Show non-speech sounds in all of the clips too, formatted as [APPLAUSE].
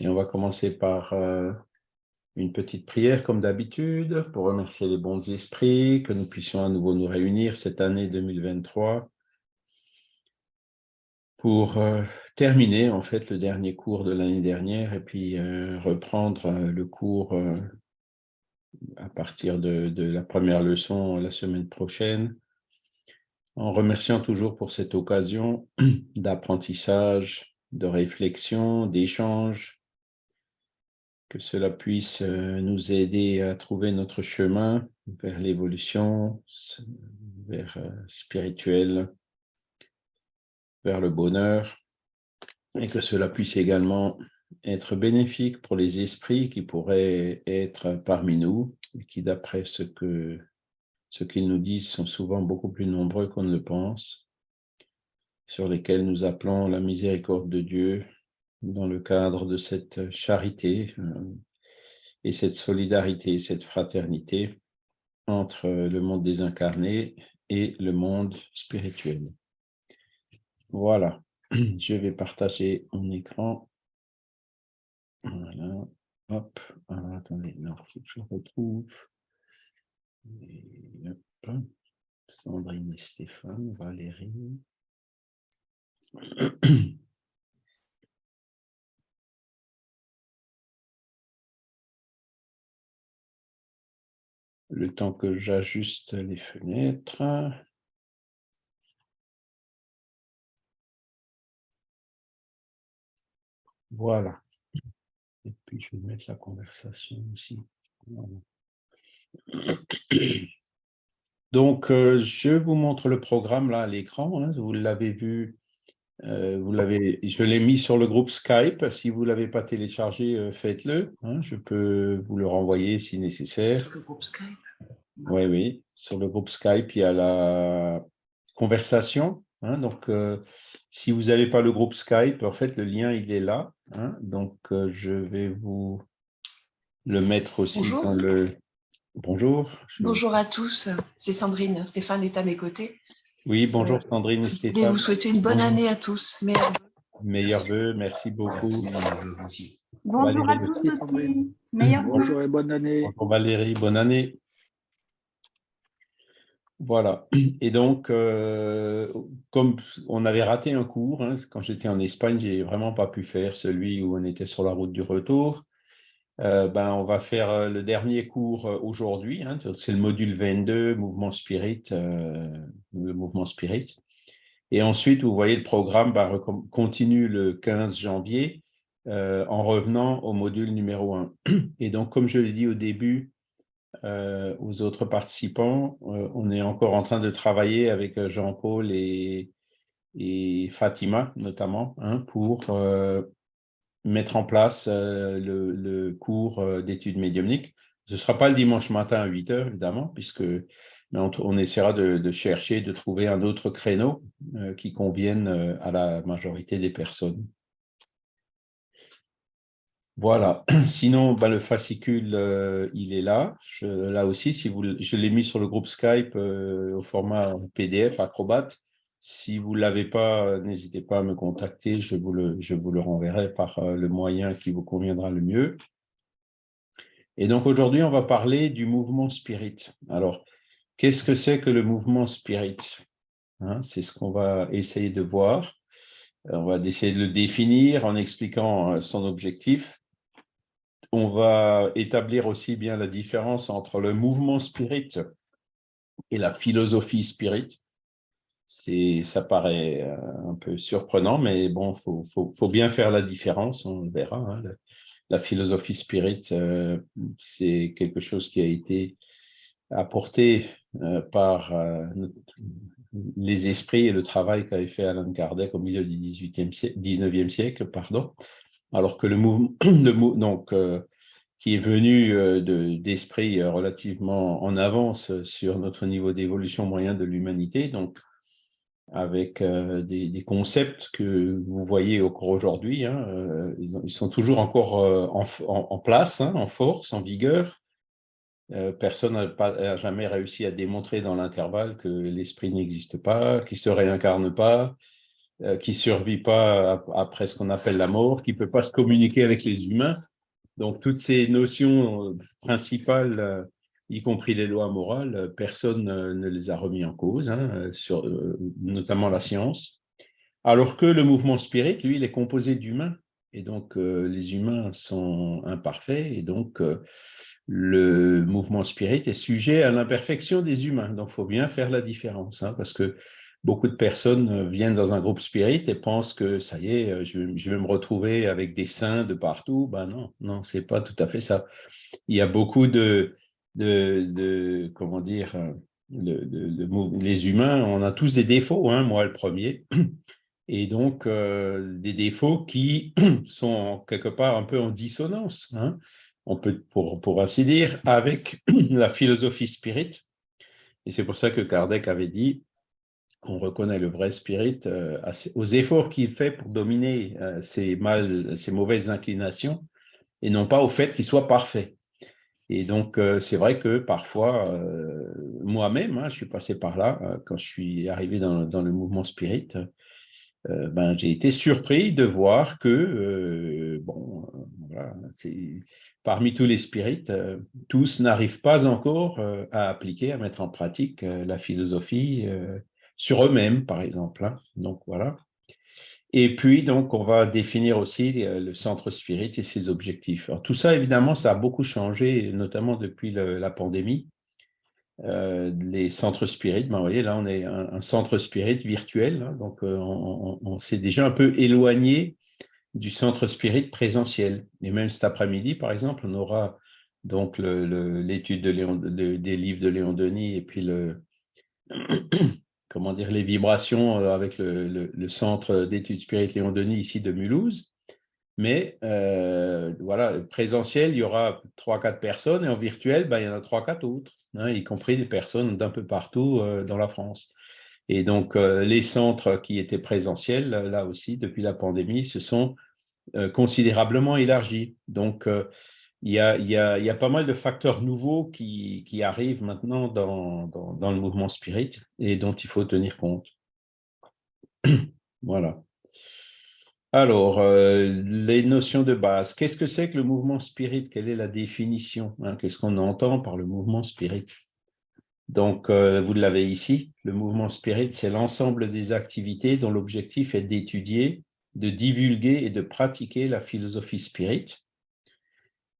Et on va commencer par euh, une petite prière comme d'habitude pour remercier les bons esprits, que nous puissions à nouveau nous réunir cette année 2023 pour euh, terminer en fait le dernier cours de l'année dernière et puis euh, reprendre le cours à partir de, de, la première leçon la semaine prochaine en remerciant toujours pour cette occasion [CLEARS THROAT] d'apprentissage, de réflexion, d'échange, que cela puisse euh, nous aider à trouver notre chemin vers l'évolution, vers euh, spirituel, vers le bonheur, et que cela puisse également être bénéfique pour les esprits qui pourraient être parmi nous, et qui, d'après ce que ce qu'ils nous disent, sont souvent beaucoup plus nombreux qu'on ne le pense, sur lesquels nous appelons la miséricorde de Dieu dans le cadre de cette charité euh, et cette solidarité, cette fraternité entre le monde désincarné et le monde spirituel. Voilà, [CLEARS THROAT] je vais partager mon écran. Voilà, hop, Alors, attendez, non, faut que je retrouve. Sandrine et Stéphane, Valérie. [CLEARS THROAT] Le temps que j'ajuste les fenêtres. Voilà. Et puis, je vais mettre la conversation aussi. [CLEARS THROAT] Donc, euh, je vous montre le programme là à l'écran. Hein, vous l'avez vu, euh, vous l'avez, je l'ai mis sur le groupe Skype. Si vous ne l'avez pas téléchargé, euh, faites-le. Hein, je peux vous le renvoyer si nécessaire. Sur le groupe Skype Oui, oui. Sur le groupe Skype, il y a la conversation. Hein, donc, si vous n'avez pas le groupe Skype, en fait, le lien, il est là. donc, je vais vous le mettre aussi dans le Bonjour. Bonjour à tous, c'est Sandrine. Stéphane est à mes côtés. Oui, bonjour Sandrine et Stéphane. Je voulais vous souhaiter une bonne année à tous. Meilleurs vœux. Meilleurs vœux, merci beaucoup. Bonjour à tous aussi. bonjour et bonne année. Bonjour Valérie, bonne année. Voilà. Et donc, euh, comme on avait raté un cours, hein, quand j'étais en Espagne, j'ai vraiment pas pu faire celui où on était sur la route du retour. Euh, ben, on va faire euh, le dernier cours euh, aujourd'hui. Hein, c'est le module 22, mouvement spirit, le mouvement spirit. Et ensuite, vous voyez, le programme ben, continue le 15 janvier en revenant au module numéro 1. [CLEARS THROAT] Et donc, comme je l'ai dit au début aux autres participants, on est encore en train de travailler avec Jean-Paul et, Fatima, notamment, hein, pour mettre en place euh, le, cours euh, d'études médiumniques. Ce ne sera pas le dimanche matin à 8 heures, évidemment, puisque on, essaiera de, chercher, de trouver un autre créneau euh, qui convienne à la majorité des personnes. Voilà. [CLEARS THROAT] Sinon, bah, le fascicule, il est là. là aussi, si vous, je l'ai mis sur le groupe Skype au format PDF Acrobat. Si vous ne l'avez pas, n'hésitez pas à me contacter, je vous, le, je vous le renverrai par euh, le moyen qui vous conviendra le mieux. Et donc aujourd'hui, on va parler du mouvement spirit. Alors, qu'est-ce que c'est que le mouvement spirit? Hein, C'est ce qu'on va essayer de voir. On va essayer de le définir en expliquant euh, son objectif. On va établir aussi bien la différence entre le mouvement spirit et la philosophie spirit ça paraît euh, un peu surprenant, mais bon, il faut, bien faire la différence, on verra. Hein. La, philosophie spirit, euh, c'est quelque chose qui a été apporté euh, par les esprits et le travail qu'avait fait Alan Kardec au milieu du 18e siècle, 19e siècle, pardon, alors que le mouvement, [CLEARS THROAT] qui est venu d'esprits relativement en avance sur notre niveau d'évolution moyen de l'humanité, donc avec euh, des, concepts que vous voyez encore aujourd'hui. Hein, euh, ils, sont toujours encore euh, en, place, hein, en force, en vigueur. personne n'a jamais réussi à démontrer dans l'intervalle que l'esprit n'existe pas, qu'il ne se réincarne pas, qui ne survit pas après ce qu'on appelle la mort, qui ne peut pas se communiquer avec les humains. Donc, toutes ces notions principales, y compris les lois morales, personne ne les a remis en cause, hein, sur, notamment la science. Alors que le mouvement spirit, lui, il est composé d'humains. Et donc, les humains sont imparfaits. Et donc, le mouvement spirit est sujet à l'imperfection des humains. Donc, il faut bien faire la différence, hein, parce que beaucoup de personnes viennent dans un groupe spirit et pensent que ça y est, je, vais me retrouver avec des saints de partout. Ben non, non, c'est pas tout à fait ça. Il y a beaucoup de, de, comment dire, les humains, on a tous des défauts, hein, moi le premier, [CLEARS THROAT] et donc euh, des défauts qui [CLEARS THROAT] sont quelque part un peu en dissonance. Hein on peut, pour, ainsi dire, avec [CLEARS THROAT] la philosophie spirit. Et c'est pour ça que Kardec avait dit qu'on reconnaît le vrai spirit euh, aux efforts qu'il fait pour dominer euh, ses, ses mauvaises inclinations et non pas au fait qu'il soit parfait. Et donc, euh, c'est vrai que parfois, moi-même, hein, je suis passé par là, quand je suis arrivé dans, dans le mouvement spirit, ben, j'ai été surpris de voir que, bon, voilà, parmi tous les spirites, euh, tous n'arrivent pas encore euh, à appliquer, à mettre en pratique euh, la philosophie sur eux-mêmes, par exemple. Hein. Donc voilà. Et puis, donc, on va définir aussi le centre spirit et ses objectifs. Alors, tout ça, évidemment, ça a beaucoup changé, notamment depuis la pandémie. les centres spirit, ben, vous voyez, là, on est un, centre spirit virtuel, hein. donc on s'est déjà un peu éloigné du centre spirit présentiel. Et même cet après-midi, par exemple, on aura donc l'étude de des livres de Léon Denis et puis le, [CLEARS THROAT] comment dire, les vibrations euh, avec le, centre d'études spirit Léon Denis ici de Mulhouse. Mais euh, voilà, présentiel, il y aura 3-4 personnes et en virtuel, ben, il y en a 3-4 autres, hein, y compris des personnes d'un peu partout euh, dans la France. Et donc, les centres qui étaient présentiels, là aussi, depuis la pandémie, se sont considérablement élargi. Donc, il y, a, pas mal de facteurs nouveaux qui, arrivent maintenant dans, le mouvement spirit et dont il faut tenir compte. [CLEARS THROAT] voilà. Alors, euh, les notions de base. Qu'est-ce que c'est que le mouvement spirit? Quelle est la définition hein? Qu'est-ce qu'on entend par le mouvement spirit? Donc, vous l'avez ici. Le mouvement spirit, c'est l'ensemble des activités dont l'objectif est d'étudier, de divulguer et de pratiquer la philosophie spirit,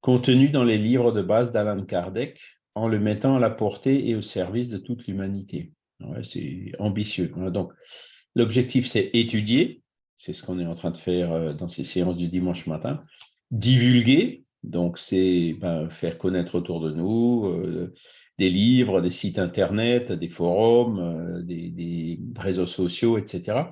contenue dans les livres de base d'Alan Kardec, en le mettant à la portée et au service de toute l'humanité. c'est ambitieux. Donc, l'objectif, c'est étudier, c'est ce qu'on est en train de faire euh, dans ces séances du dimanche matin, divulguer, donc c'est ben, faire connaître autour de nous euh, des livres, des sites internet, des forums, euh, des, réseaux sociaux, etc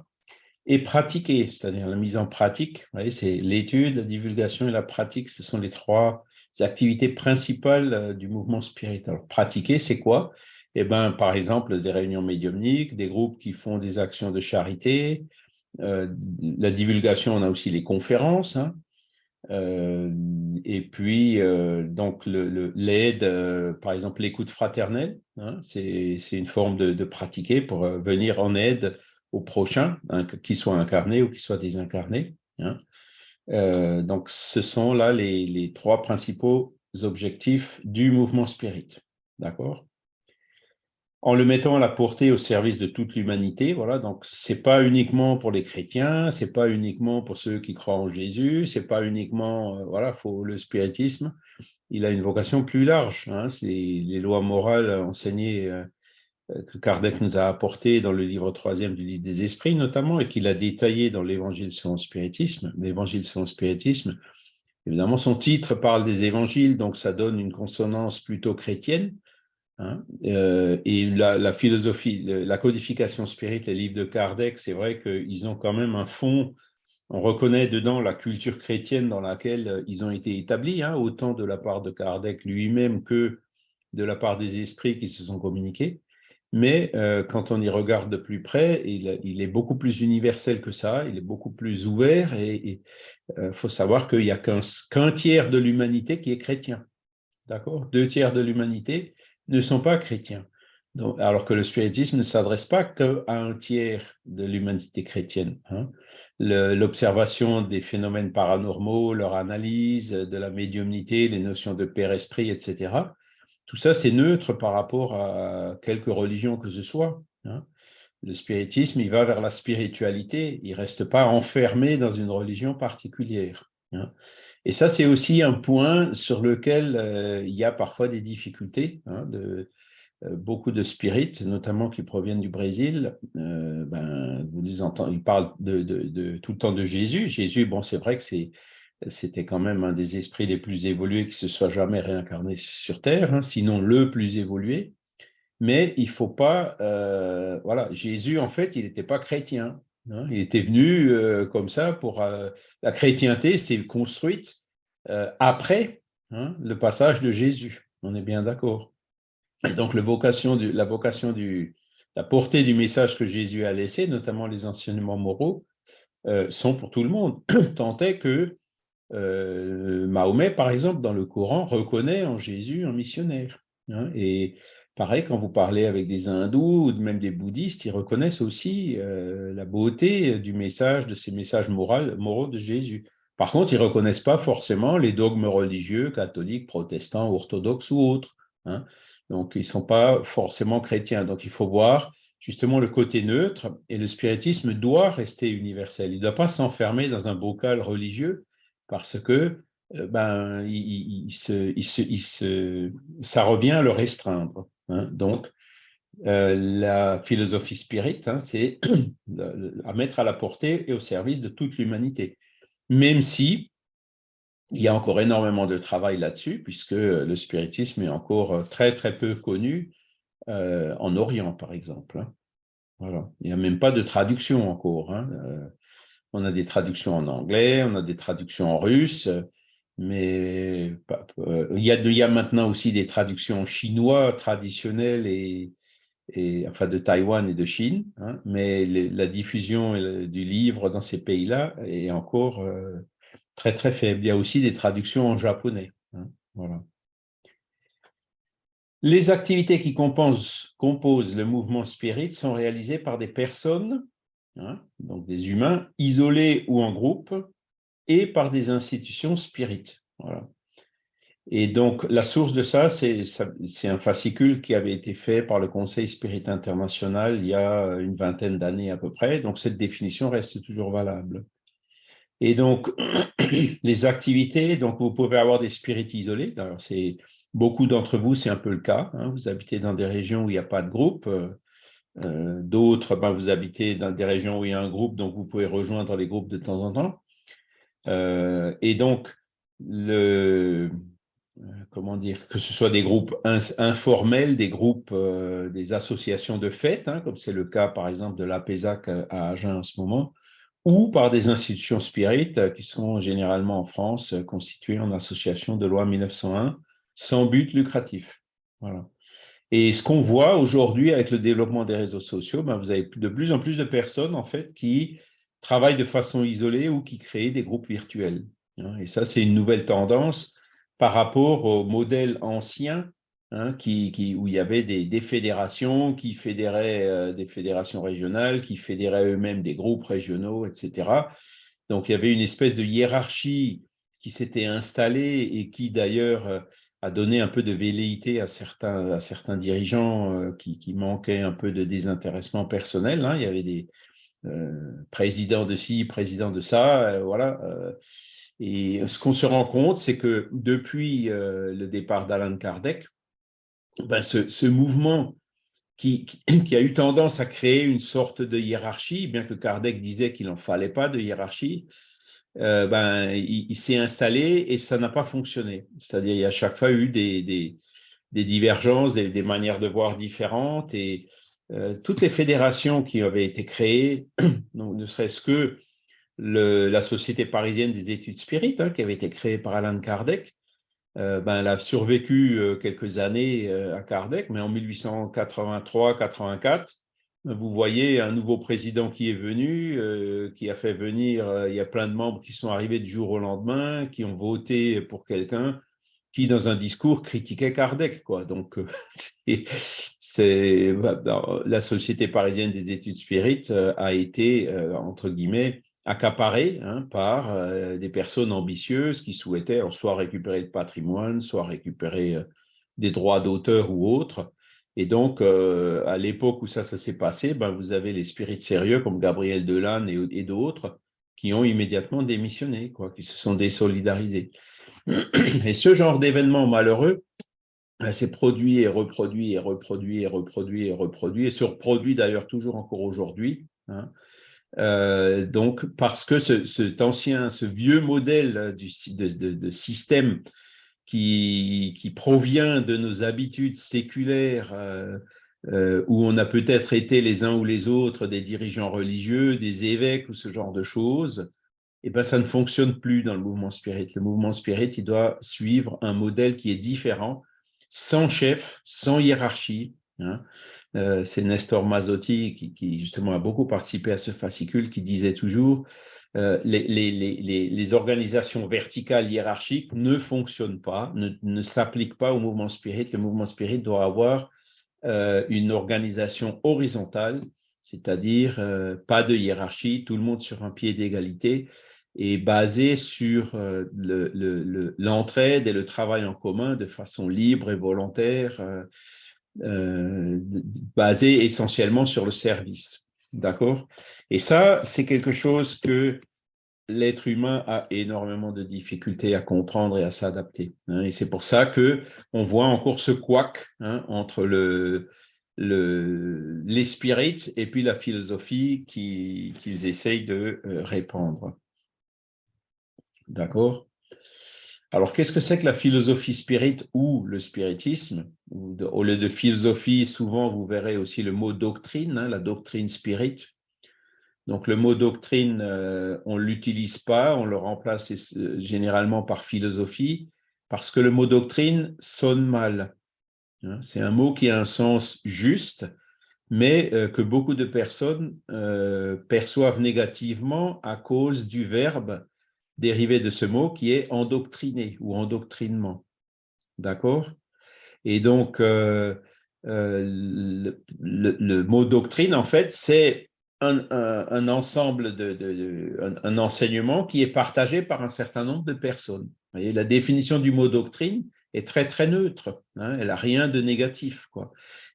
et pratiquer, c'est-à-dire la mise en pratique. C'est l'étude, la divulgation et la pratique, ce sont les trois activités principales euh, du mouvement spirituel. Pratiquer, c'est quoi? Eh ben, par exemple, des réunions médiumniques, des groupes qui font des actions de charité. Euh, la divulgation, on a aussi les conférences. Hein. Euh, et puis, donc, l'aide, par exemple, l'écoute fraternelle, hein, c'est une forme de, pratiquer pour venir en aide au prochain, hein, qu'il soit incarné ou qu'il soit désincarné. Hein. Euh, donc, ce sont là les, trois principaux objectifs du mouvement spirit. D'accord? En le mettant à la portée au service de toute l'humanité, voilà, donc c'est pas uniquement pour les chrétiens, c'est pas uniquement pour ceux qui croient en Jésus, c'est pas uniquement, euh, voilà, faut le spiritisme, il a une vocation plus large. Hein, c'est les lois morales enseignées euh, que Kardec nous a apporté dans le livre troisième du livre des esprits notamment, et qu'il a détaillé dans l'évangile selon le spiritisme. L'évangile selon spiritisme, évidemment, son titre parle des évangiles, donc ça donne une consonance plutôt chrétienne. Hein. Euh, et la, philosophie, la codification spirit, les livres de Kardec, c'est vrai qu'ils ont quand même un fond, on reconnaît dedans la culture chrétienne dans laquelle euh, ils ont été établis, hein, autant de la part de Kardec lui-même que de la part des esprits qui se sont communiqués. Mais euh, quand on y regarde de plus près, il, est beaucoup plus universel que ça, il est beaucoup plus ouvert et il euh, faut savoir qu'il n'y a qu'un tiers de l'humanité qui est chrétien. D'accord? Deux tiers de l'humanité ne sont pas chrétiens. alors que le spiritisme ne s'adresse pas qu'à un tiers de l'humanité chrétienne. Hein. L'observation des phénomènes paranormaux, leur analyse, de la médiumnité, les notions de père-esprit, etc. Tout ça, c'est neutre par rapport à quelque religion que ce soit. Hein. Le spiritisme, il va vers la spiritualité, il ne reste pas enfermé dans une religion particulière. Hein. Et ça, c'est aussi un point sur lequel euh, il y a parfois des difficultés. de, euh, beaucoup de spirites, notamment qui proviennent du Brésil, euh, ben, ils parlent de, tout le temps de Jésus. Jésus, bon, c'est vrai que c'était quand même un des esprits les plus évolués qui se soit jamais réincarné sur Terre, hein, sinon le plus évolué. Mais il faut pas, euh, voilà, Jésus, en fait, il n'était pas chrétien. Hein. il était venu comme ça pour la chrétienté, c'est construite après hein, le passage de Jésus. On est bien d'accord. Et donc, la vocation, du, la portée du message que Jésus a laissé, notamment les enseignements moraux, euh, sont pour tout le monde. [CLEARS THROAT] Tant est que euh, Mahomet, par exemple, dans le Coran, reconnaît en Jésus un missionnaire. Hein. et pareil, quand vous parlez avec des hindous ou même des bouddhistes, ils reconnaissent aussi euh, la beauté du message, de ces messages moraux, de Jésus. Par contre, ils ne reconnaissent pas forcément les dogmes religieux, catholiques, protestants, orthodoxes ou autres. Hein. Donc, ils ne sont pas forcément chrétiens. Donc, il faut voir justement le côté neutre et le spiritisme doit rester universel. Il ne doit pas s'enfermer dans un bocal religieux parce que euh, ben, il, se, il se, ça revient à le restreindre. Hein. Donc, euh, la philosophie spirit, hein, c'est [CLEARS THROAT] à mettre à la portée et au service de toute l'humanité. Même si il y a encore énormément de travail là-dessus, puisque le spiritisme est encore euh, très, très peu connu en Orient, par exemple. Hein. Voilà. Il n'y a même pas de traduction encore. Euh, on a des traductions en anglais, on a des traductions en russe, mais il, y a, il, y a, maintenant aussi des traductions en chinois traditionnelles et, enfin de Taïwan et de Chine, hein, mais la diffusion du livre dans ces pays-là est encore très très faible. Il y a aussi des traductions en japonais. Hein, voilà. Les activités qui composent, le mouvement spirit sont réalisées par des personnes, hein, donc des humains, isolés ou en groupe, et par des institutions spirites. Voilà. Et donc, la source de ça, c'est un fascicule qui avait été fait par le Conseil Spirit International il y a une vingtaine d'années à peu près. Donc, cette définition reste toujours valable. Et donc, [CLEARS THROAT] les activités, donc vous pouvez avoir des spirites isolés. Alors, beaucoup d'entre vous, c'est un peu le cas. Hein. Vous habitez dans des régions où il n'y a pas de groupe. Euh, euh, d'autres, ben, vous habitez dans des régions où il y a un groupe, donc vous pouvez rejoindre les groupes de temps en temps. Euh, et donc, dire, que ce soit des groupes informels, des groupes, des associations de fêtes, hein, comme c'est le cas par exemple de l'APESAC à Agen en ce moment, ou par des institutions spirites qui sont généralement en France constituées en association de loi 1901 sans but lucratif. Voilà. Et ce qu'on voit aujourd'hui avec le développement des réseaux sociaux, ben vous avez de plus en plus de personnes en fait qui travaillent de façon isolée ou qui créent des groupes virtuels. Hein. Et ça, c'est une nouvelle tendance par rapport au modèle ancien Hein, qui, où il y avait des, fédérations qui fédéraient euh, des fédérations régionales, qui fédéraient eux-mêmes des groupes régionaux, etc. Donc il y avait une espèce de hiérarchie qui s'était installée et qui d'ailleurs euh, a donné un peu de velléité à certains, à dirigeants euh, qui, manquaient un peu de désintéressement personnel. Hein. Il y avait des présidents de ci, présidents de ça, voilà. et ce qu'on se rend compte, c'est que depuis le départ d'Alan Kardec, ben, ce, mouvement qui, qui, a eu tendance à créer une sorte de hiérarchie, bien que Kardec disait qu'il n'en fallait pas de hiérarchie, euh, ben, il, s'est installé et ça n'a pas fonctionné. C'est-à-dire il y a chaque fois eu des, des, divergences, des, manières de voir différentes et euh, toutes les fédérations qui avaient été créées, [CLEARS THROAT] ne serait-ce que la Société parisienne des études spirites, hein, qui avait été créée par Alain Kardec, euh, ben, elle a survécu quelques années à Kardec, mais en 1883-84, vous voyez un nouveau président qui est venu, qui a fait venir, il y a plein de membres qui sont arrivés du jour au lendemain, qui ont voté pour quelqu'un qui, dans un discours, critiquait Kardec. Donc, [LAUGHS] c'est, la Société parisienne des études spirites a été, entre guillemets, accaparée hein, par des personnes ambitieuses qui souhaitaient soit récupérer le patrimoine, soit récupérer des droits d'auteur ou autres. Et donc, à l'époque où ça, ça s'est passé, ben, vous avez les spirites sérieux comme Gabriel Delanne et, d'autres qui ont immédiatement démissionné, quoi, qui se sont désolidarisés. Et ce genre d'événement malheureux ben, s'est produit et reproduit et reproduit et reproduit et reproduit et se reproduit d'ailleurs toujours encore aujourd'hui. Hein. Euh, donc, parce que ce, cet ancien, ce vieux modèle du, de, de, système qui, qui, provient de nos habitudes séculaires, euh, euh, où on a peut-être été les uns ou les autres des dirigeants religieux, des évêques ou ce genre de choses, et eh ben, ça ne fonctionne plus dans le mouvement spirit. Le mouvement spirit, il doit suivre un modèle qui est différent, sans chef, sans hiérarchie. Hein. Euh, c'est Nestor Mazzotti qui, justement a beaucoup participé à ce fascicule qui disait toujours euh, les, organisations verticales hiérarchiques ne fonctionnent pas, ne, s'appliquent pas au mouvement spirit. Le mouvement spirit doit avoir euh, une organisation horizontale, c'est-à-dire pas de hiérarchie, tout le monde sur un pied d'égalité et basé sur l'entraide et le travail en commun de façon libre et volontaire euh, basé essentiellement sur le service. D'accord? Et ça, c'est quelque chose que l'être humain a énormément de difficultés à comprendre et à s'adapter. Hein. et c'est pour ça que on voit encore ce couac hein, entre le, le, les spirits et puis la philosophie qu'ils essayent de euh, répandre. D'accord? Alors, qu'est-ce que c'est que la philosophie spirit ou le spiritisme? Au lieu de philosophie, souvent, vous verrez aussi le mot doctrine, hein, la doctrine spirit. Donc, le mot doctrine, euh, on ne l'utilise pas, on le remplace euh, généralement par philosophie, parce que le mot doctrine sonne mal. Hein. C'est un mot qui a un sens juste, mais euh, que beaucoup de personnes perçoivent négativement à cause du verbe dérivé de ce mot qui est endoctriné ou endoctrinement. D'accord? Et donc, euh, euh, le, mot doctrine, en fait, c'est un, ensemble de, un, enseignement qui est partagé par un certain nombre de personnes. La définition du mot doctrine est très très neutre. Hein, elle n'a rien de négatif.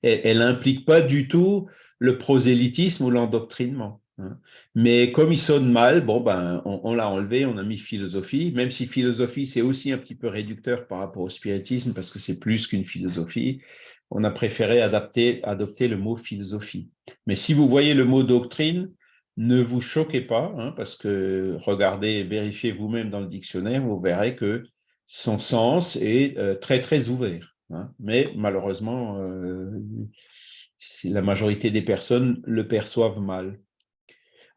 Elle n'implique pas du tout le prosélytisme ou l'endoctrinement. Hein. Mais comme il sonne mal, bon, ben, on, l'a enlevé, on a mis philosophie, même si philosophie, c'est aussi un petit peu réducteur par rapport au spiritisme, parce que c'est plus qu'une philosophie. On a préféré adopter le mot philosophie. Mais si vous voyez le mot doctrine, ne vous choquez pas, hein, parce que regardez, vérifiez vous-même dans le dictionnaire, vous verrez que son sens est euh, très, très ouvert. Hein. Mais malheureusement, euh, la majorité des personnes le perçoivent mal.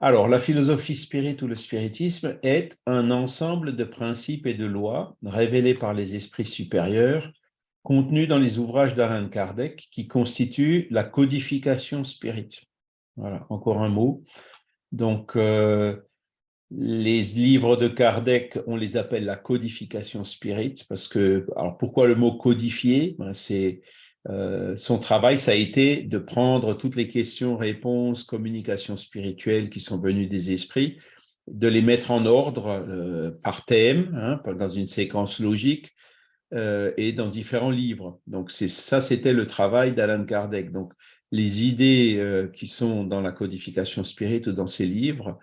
Alors, la philosophie spirit ou le spiritisme est un ensemble de principes et de lois révélés par les esprits supérieurs contenus dans les ouvrages d'Alan Kardec qui constituent la codification spirit. Voilà, encore un mot. Donc, euh, les livres de Kardec, on les appelle la codification spirit parce que, alors pourquoi le mot codifier ben, C'est euh, son travail, ça a été de prendre toutes les questions, réponses, communications spirituelles qui sont venues des esprits, de les mettre en ordre euh, par thème, hein, dans une séquence logique euh, et dans différents livres. Donc ça, c'était le travail d'Alan Kardec. Donc les idées qui sont dans la codification spirit ou dans ses livres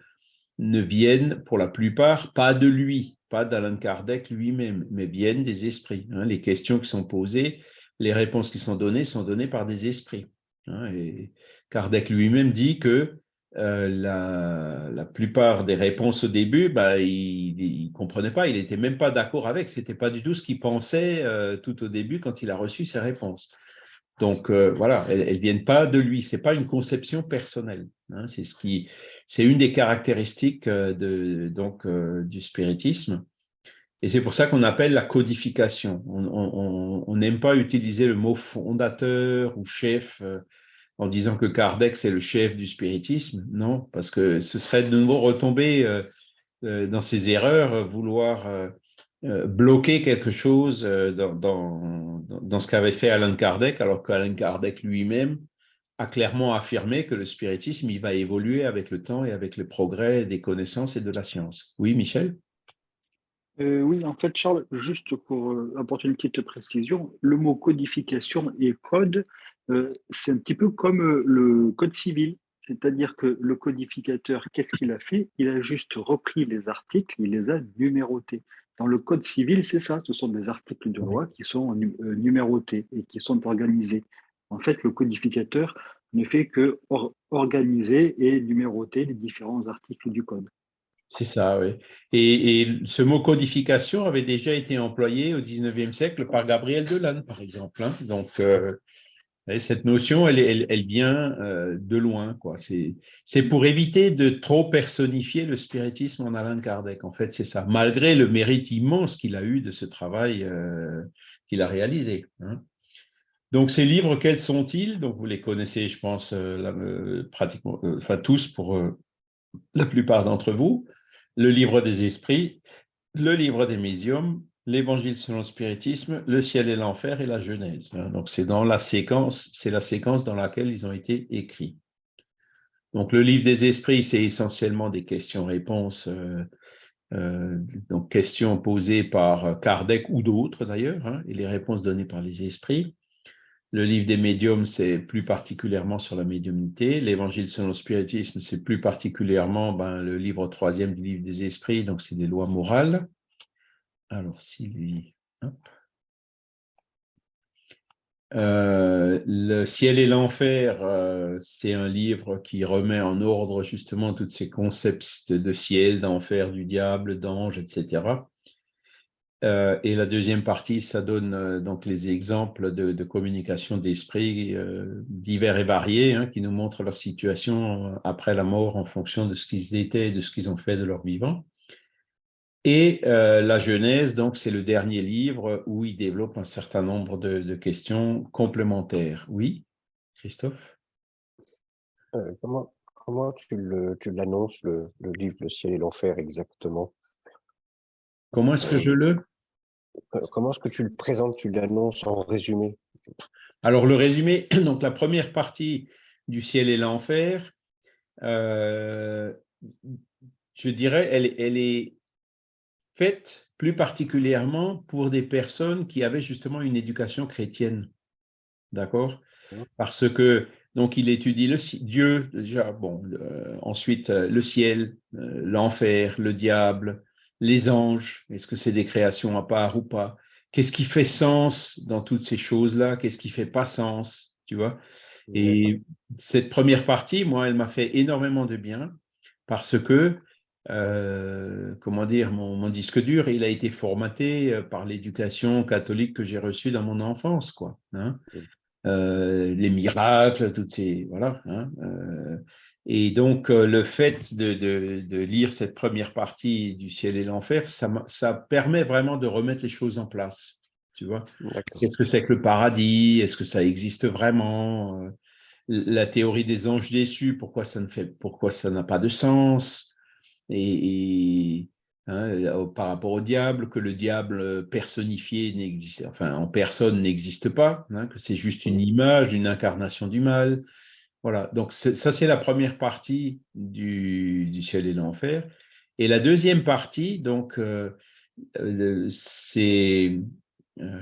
ne viennent pour la plupart pas de lui, pas d'Alan Kardec lui-même, mais viennent des esprits. Hein. Les questions qui sont posées, les réponses qui sont données sont données par des esprits. Hein, Kardec lui-même dit que euh, la, plupart des réponses au début, bah, il ne comprenait pas, il n'était même pas d'accord avec, ce n'était pas du tout ce qu'il pensait euh, tout au début quand il a reçu ses réponses. Donc euh, voilà, elles ne viennent pas de lui, ce n'est pas une conception personnelle. Hein, c'est ce qui, une des caractéristiques de, donc, du spiritisme. Et c'est pour ça qu'on appelle la codification. On n'aime pas utiliser le mot fondateur ou chef euh, en disant que Kardec, c'est le chef du spiritisme. Non, parce que ce serait de nouveau retomber euh, euh, dans ses erreurs, vouloir bloquer quelque chose dans, ce qu'avait fait Alan Kardec, alors qu'Alan Kardec lui-même a clairement affirmé que le spiritisme, il va évoluer avec le temps et avec le progrès des connaissances et de la science. Oui, Michel? Euh, Oui, en fait, Charles, juste pour euh, apporter une petite précision, le mot codification et code, euh, c'est un petit peu comme le code civil. C'est-à-dire que le codificateur, qu'est-ce qu'il a fait? Il a juste repris les articles, il les a numérotés. Dans le code civil, c'est ça, ce sont des articles de loi qui sont numérotés et qui sont organisés. En fait, le codificateur ne fait que organiser et numéroter les différents articles du code. C'est ça, oui. Et, ce mot codification avait déjà été employé au 19e siècle par Gabriel Delanne, par exemple. Hein. Donc, euh, cette notion, elle, elle, vient euh, de loin. C'est pour éviter de trop personnifier le spiritisme en Alain Kardec. En fait, c'est ça. Malgré le mérite immense qu'il a eu de ce travail euh, qu'il a réalisé. Hein. Donc, ces livres, quels sont-ils? Donc, vous les connaissez, je pense, pratiquement, enfin tous pour la plupart d'entre vous. Le livre des esprits, le livre des médiums, l'évangile selon le spiritisme, le ciel et l'enfer et la Genèse. Hein. Donc, c'est dans la séquence, c'est la séquence dans laquelle ils ont été écrits. Donc, le livre des esprits, c'est essentiellement des questions-réponses, donc questions posées par Kardec ou d'autres d'ailleurs, hein, et les réponses données par les esprits. Le livre des médiums, c'est plus particulièrement sur la médiumnité. L'évangile selon le spiritisme, c'est plus particulièrement ben, le livre troisième du livre des esprits, donc c'est des lois morales. Alors, Sylvie, euh, le ciel et l'enfer, euh, c'est un livre qui remet en ordre justement tous ces concepts de ciel, d'enfer, du diable, d'ange, etc. Euh, et la deuxième partie, ça donne euh, donc les exemples de, communication d'esprit euh, divers et variés hein, qui nous montrent leur situation après la mort en fonction de ce qu'ils étaient et de ce qu'ils ont fait de leur vivant. Et la Genèse, donc, c'est le dernier livre où il développe un certain nombre de, questions complémentaires. Oui, Christophe? Comment, comment tu l'annonces, le, le livre Le ciel et l'enfer exactement? Comment est-ce que je le Comment est-ce que tu le présentes, tu l'annonces en résumé? Alors, le résumé, [CLEARS THROAT] donc la première partie du ciel et l'enfer, euh, je dirais, elle, elle, est faite plus particulièrement pour des personnes qui avaient justement une éducation chrétienne. D'accord? Parce que, donc, il étudie le, Dieu, déjà, bon, ensuite euh, le ciel, euh, l'enfer, le diable, les anges, est-ce que c'est des créations à part ou pas? Qu'est-ce qui fait sens dans toutes ces choses-là? Qu'est-ce qui fait pas sens Tu vois? Et cette première partie, moi, elle m'a fait énormément de bien parce que, euh, comment dire, mon, disque dur, il a été formaté euh, par l'éducation catholique que j'ai reçue dans mon enfance, quoi. Hein. Euh, les miracles, toutes ces, voilà. Hein, et donc, euh, le fait de, lire cette première partie du ciel et l'enfer, ça, permet vraiment de remettre les choses en place. Tu vois Qu'est-ce que c'est que le paradis? Est-ce que ça existe vraiment? Euh, La théorie des anges déçus, pourquoi ça ne fait, pourquoi ça n'a pas de sens? Et, hein, euh, par rapport au diable, que le diable personnifié n'existe, enfin en personne n'existe pas, hein, que c'est juste une image, une incarnation du mal. Voilà, donc ça c'est la première partie du, ciel et l'enfer. Et la deuxième partie, donc, euh, euh, c'est euh,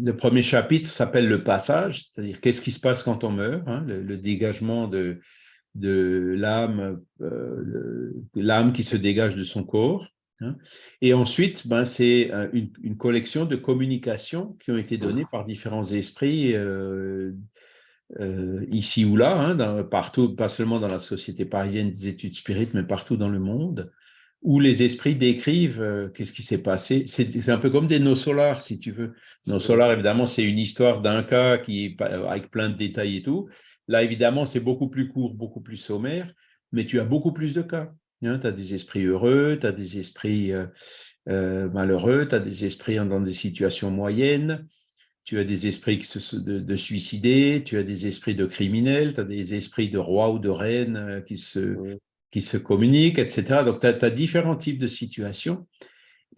le premier chapitre s'appelle le passage, c'est-à-dire qu'est-ce qui se passe quand on meurt, hein, le, dégagement de, de l'âme, l'âme qui se dégage de son corps. Hein. Et ensuite, ben, c'est une, une, collection de communications qui ont été données par différents esprits euh, ici ou là, hein, partout, pas seulement dans la société parisienne des études spirites, mais partout dans le monde, où les esprits décrivent euh, qu'est-ce qui s'est passé. C'est un peu comme des nos solars, si tu veux. Nos solars, évidemment, c'est une histoire d'un cas qui avec plein de détails et tout. Là, évidemment, c'est beaucoup plus court, beaucoup plus sommaire, mais tu as beaucoup plus de cas. Hein. tu as des esprits heureux, tu as des esprits euh, malheureux, tu as des esprits dans des situations moyennes, tu as des esprits de, de, suicidés, tu as des esprits de criminels, tu as des esprits de rois ou de reines euh, qui se, qui se communiquent, etc. Donc, tu as, différents types de situations.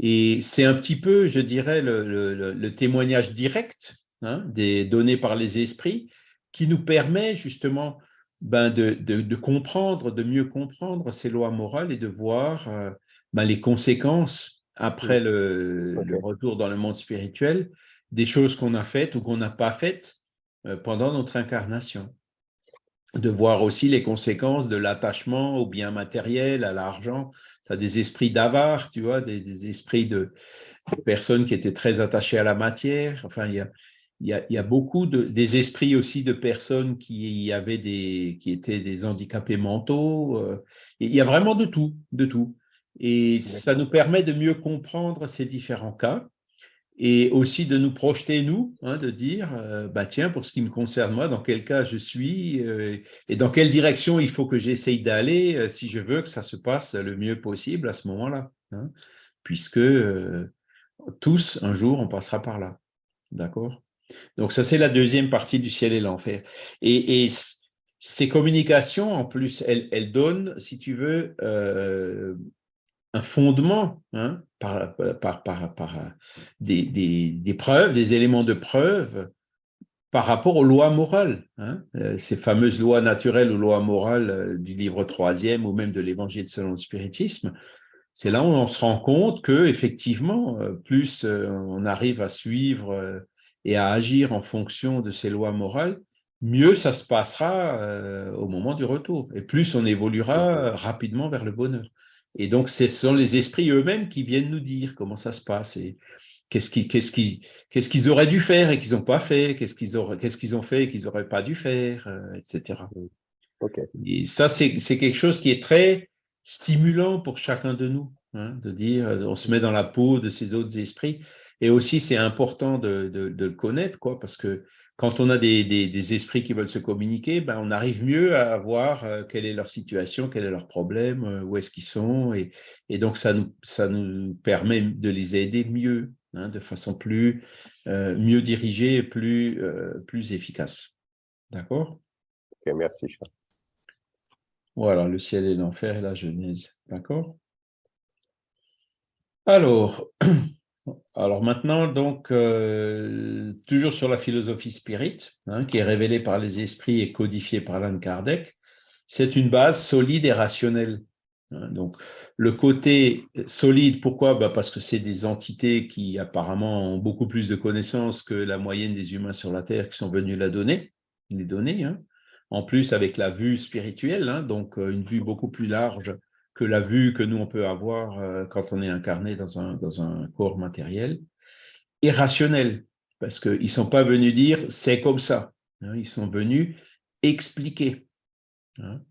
Et c'est un petit peu, je dirais, le, témoignage direct hein, des données par les esprits qui nous permet justement ben, de, comprendre, de mieux comprendre ces lois morales et de voir euh, ben, les conséquences après le, retour dans le monde spirituel des choses qu'on a faites ou qu'on n'a pas faites euh, pendant notre incarnation. De voir aussi les conséquences de l'attachement aux biens matériels, à l'argent. Tu as des esprits d'avare, tu vois, des, esprits de, personnes qui étaient très attachées à la matière. Enfin, il y a, il y, a, beaucoup de, des esprits aussi de personnes qui, avaient des, qui étaient des handicapés mentaux. Euh, il y a vraiment de tout, de tout. Et ça nous permet de mieux comprendre ces différents cas et aussi de nous projeter, nous, hein, de dire, euh, bah tiens, pour ce qui me concerne moi, dans quel cas je suis euh, et dans quelle direction il faut que j'essaye d'aller si je veux que ça se passe le mieux possible à ce moment-là. Hein, puisque tous, un jour, on passera par là. D'accord? Donc ça, c'est la deuxième partie du ciel et l'enfer. Et, ces communications, en plus, elles, donnent, si tu veux, euh, un fondement hein, par, par, des, preuves, des éléments de preuve par rapport aux lois morales, hein. euh, ces fameuses lois naturelles ou lois morales euh, du livre troisième ou même de l'évangile selon le spiritisme, c'est là où on se rend compte que effectivement, plus on arrive à suivre et à agir en fonction de ces lois morales, mieux ça se passera euh, au moment du retour. Et plus on évoluera rapidement vers le bonheur. Et donc, ce sont les esprits eux-mêmes qui viennent nous dire comment ça se passe et qu'est-ce qu'ils auraient dû faire et qu'ils n'ont pas fait, qu'est-ce qu'ils ont fait et qu'ils n'auraient pas dû faire, euh, etc. Et ça, c'est quelque chose qui est très stimulant pour chacun de nous, hein, de dire, on se met dans la peau de ces autres esprits. Et aussi, c'est important de, le connaître, quoi, parce que quand on a des, esprits qui veulent se communiquer, ben, on arrive mieux à voir euh, quelle est leur situation, quel est leur problème, euh, où est-ce qu'ils sont. Et, donc, ça nous, ça nous permet de les aider mieux, hein, de façon plus euh, mieux dirigée et plus, plus efficace. D'accord? Ok, merci. Charles. Voilà, le ciel et l'enfer et la Genèse. D'accord? Alors, [CLEARS THROAT] Alors maintenant, donc, euh, toujours sur la philosophie spirit, hein, qui est révélée par les esprits et codifiée par Alan Kardec, c'est une base solide et rationnelle. Hein. donc, le côté solide, pourquoi? Bah, Parce que c'est des entités qui apparemment ont beaucoup plus de connaissances que la moyenne des humains sur la Terre qui sont venus la donner, les donner. Hein. En plus, avec la vue spirituelle, donc euh, une vue beaucoup plus large que la vue que nous, on peut avoir euh, quand on est incarné dans un, dans un corps matériel, est rationnelle, parce qu'ils ne sont pas venus dire « c'est comme ça hein, Ils sont venus expliquer. Hein.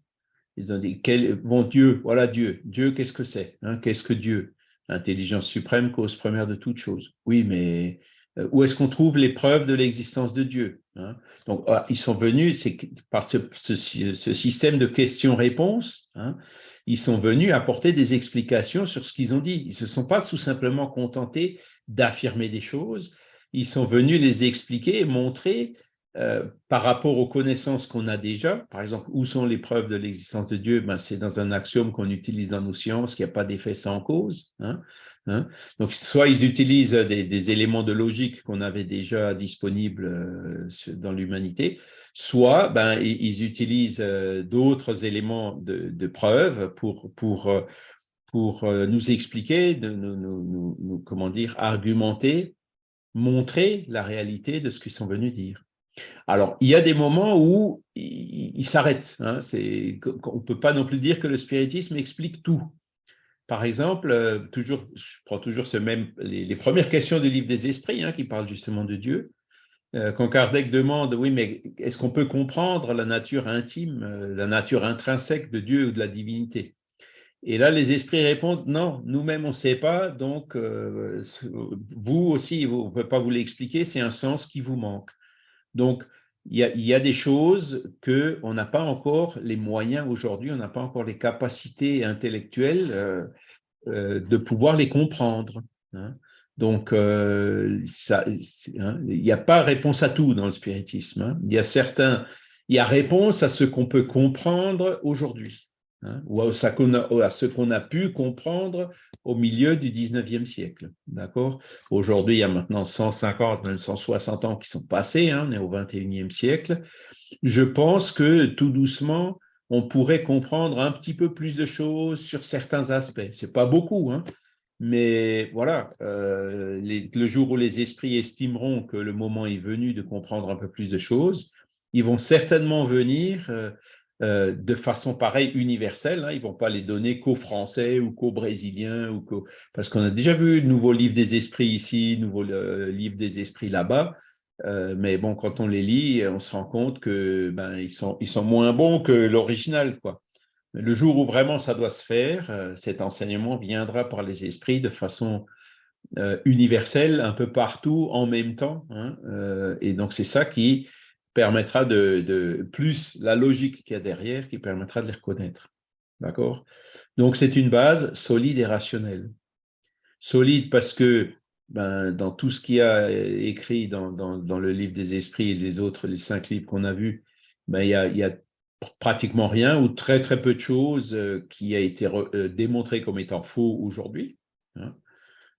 Ils ont dit quel, « bon Dieu, voilà Dieu. Dieu, qu'est-ce que c'est hein, Qu'est-ce que Dieu? Intelligence suprême, cause première de toute chose. Oui, mais euh, où est-ce qu'on trouve les preuves de l'existence de Dieu Donc, ah, ils sont venus, par ce, ce, ce, système de questions-réponses, ils sont venus apporter des explications sur ce qu'ils ont dit. Ils ne se sont pas tout simplement contentés d'affirmer des choses, ils sont venus les expliquer et montrer euh, par rapport aux connaissances qu'on a déjà, par exemple, où sont les preuves de l'existence de Dieu? Ben, C'est dans un axiome qu'on utilise dans nos sciences, qu'il n'y a pas d'effet sans cause. Hein, hein. Donc, soit ils utilisent des, éléments de logique qu'on avait déjà disponibles euh, dans l'humanité, soit ben, ils utilisent euh, d'autres éléments de, de, preuve pour, nous expliquer, nous, nous, comment dire, argumenter, montrer la réalité de ce qu'ils sont venus dire. Alors, il y a des moments où ils s'arrêtent. Hein, on ne peut pas non plus dire que le spiritisme explique tout. Par exemple, toujours, je prends toujours ce même, les, premières questions du livre des esprits hein, qui parlent justement de Dieu. Euh, quand Kardec demande, oui, mais est-ce qu'on peut comprendre la nature intime, euh, la nature intrinsèque de Dieu ou de la divinité? Et là, les esprits répondent, non, nous-mêmes, on ne sait pas, donc euh, vous aussi, on ne peut pas vous l'expliquer, c'est un sens qui vous manque. Donc, il y, a, des choses qu'on n'a pas encore les moyens aujourd'hui, on n'a pas encore les capacités intellectuelles de pouvoir les comprendre. Hein. Donc, euh, hein, il n'y a pas réponse à tout dans le spiritisme. Hein. Il y a certains, il y a réponse à ce qu'on peut comprendre aujourd'hui. Hein, ou à ce qu'on a, pu comprendre au milieu du 19e siècle. Aujourd'hui, il y a maintenant 150, même 160 ans qui sont passés, hein, on est au 21e siècle. Je pense que tout doucement, on pourrait comprendre un petit peu plus de choses sur certains aspects. Ce n'est pas beaucoup, hein, mais voilà, euh, le jour où les esprits estimeront que le moment est venu de comprendre un peu plus de choses, ils vont certainement venir euh, euh, de façon pareille universelle. Hein. ils ne vont pas les donner qu'aux Français ou qu'aux Brésiliens, ou parce qu'on a déjà vu nouveau livre des esprits ici, nouveau livre des esprits là-bas. mais bon, quand on les lit, on se rend compte que ben, ils, sont, ils sont moins bons que l'original. Le jour où vraiment ça doit se faire, euh, cet enseignement viendra par les esprits de façon euh, universelle, un peu partout, en même temps. Hein, euh, et donc, c'est ça qui permettra de, plus la logique qu'il y a derrière, qui permettra de les reconnaître. D'accord? Donc, c'est une base solide et rationnelle. Solide parce que ben, dans tout ce qui a écrit dans, le livre des esprits et les autres, les cinq livres qu'on a vus, ben, il, y a, il y a pratiquement rien ou très très peu de choses euh, qui a été euh, démontré comme étant faux aujourd'hui.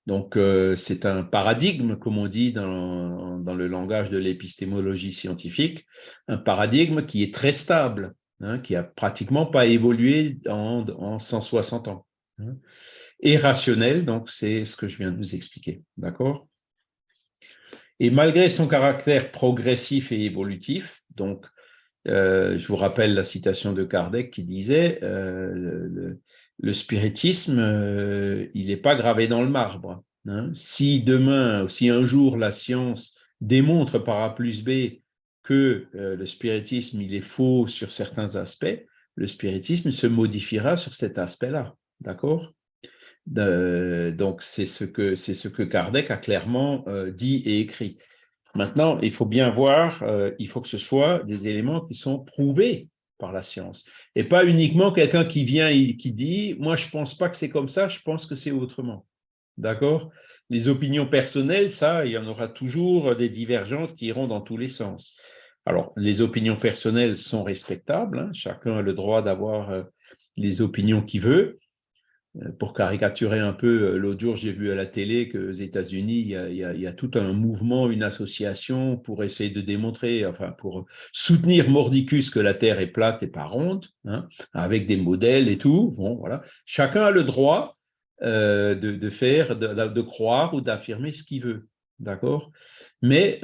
Donc euh, c'est un paradigme, comme on dit dans, dans le langage de l'épistémologie scientifique, un paradigme qui est très stable, hein, qui a pratiquement pas évolué en, en 160 ans. Hein. Et rationnel, donc c'est ce que je viens de vous expliquer. D'accord? Et malgré son caractère progressif et évolutif, donc euh, je vous rappelle la citation de Kardec qui disait euh, spiritisme, euh, il n'est pas gravé dans le marbre. Hein. Si demain, si un jour la science démontre par A plus B que le spiritisme il est faux sur certains aspects, le spiritisme se modifiera sur cet aspect-là. D'accord? Donc, c'est ce, que, ce que Kardec a clairement dit et écrit. Maintenant, il faut bien voir, euh, il faut que ce soit des éléments qui sont prouvés par la science. Et pas uniquement quelqu'un qui vient et qui dit « moi, je ne pense pas que c'est comme ça, je pense que c'est autrement ». D'accord? Les opinions personnelles, ça, il y en aura toujours des divergentes qui iront dans tous les sens. Alors, les opinions personnelles sont respectables, hein. chacun a le droit d'avoir euh, les opinions qu'il veut, pour caricaturer un peu, euh, l'autre jour, j'ai vu à la télé qu'aux États-Unis, il, y a tout un mouvement, une association pour essayer de démontrer, enfin, pour soutenir Mordicus que la Terre est plate et pas ronde, hein, avec des modèles et tout. Bon, voilà. Chacun a le droit euh, de, faire, de, croire ou d'affirmer ce qu'il veut. D'accord? Mais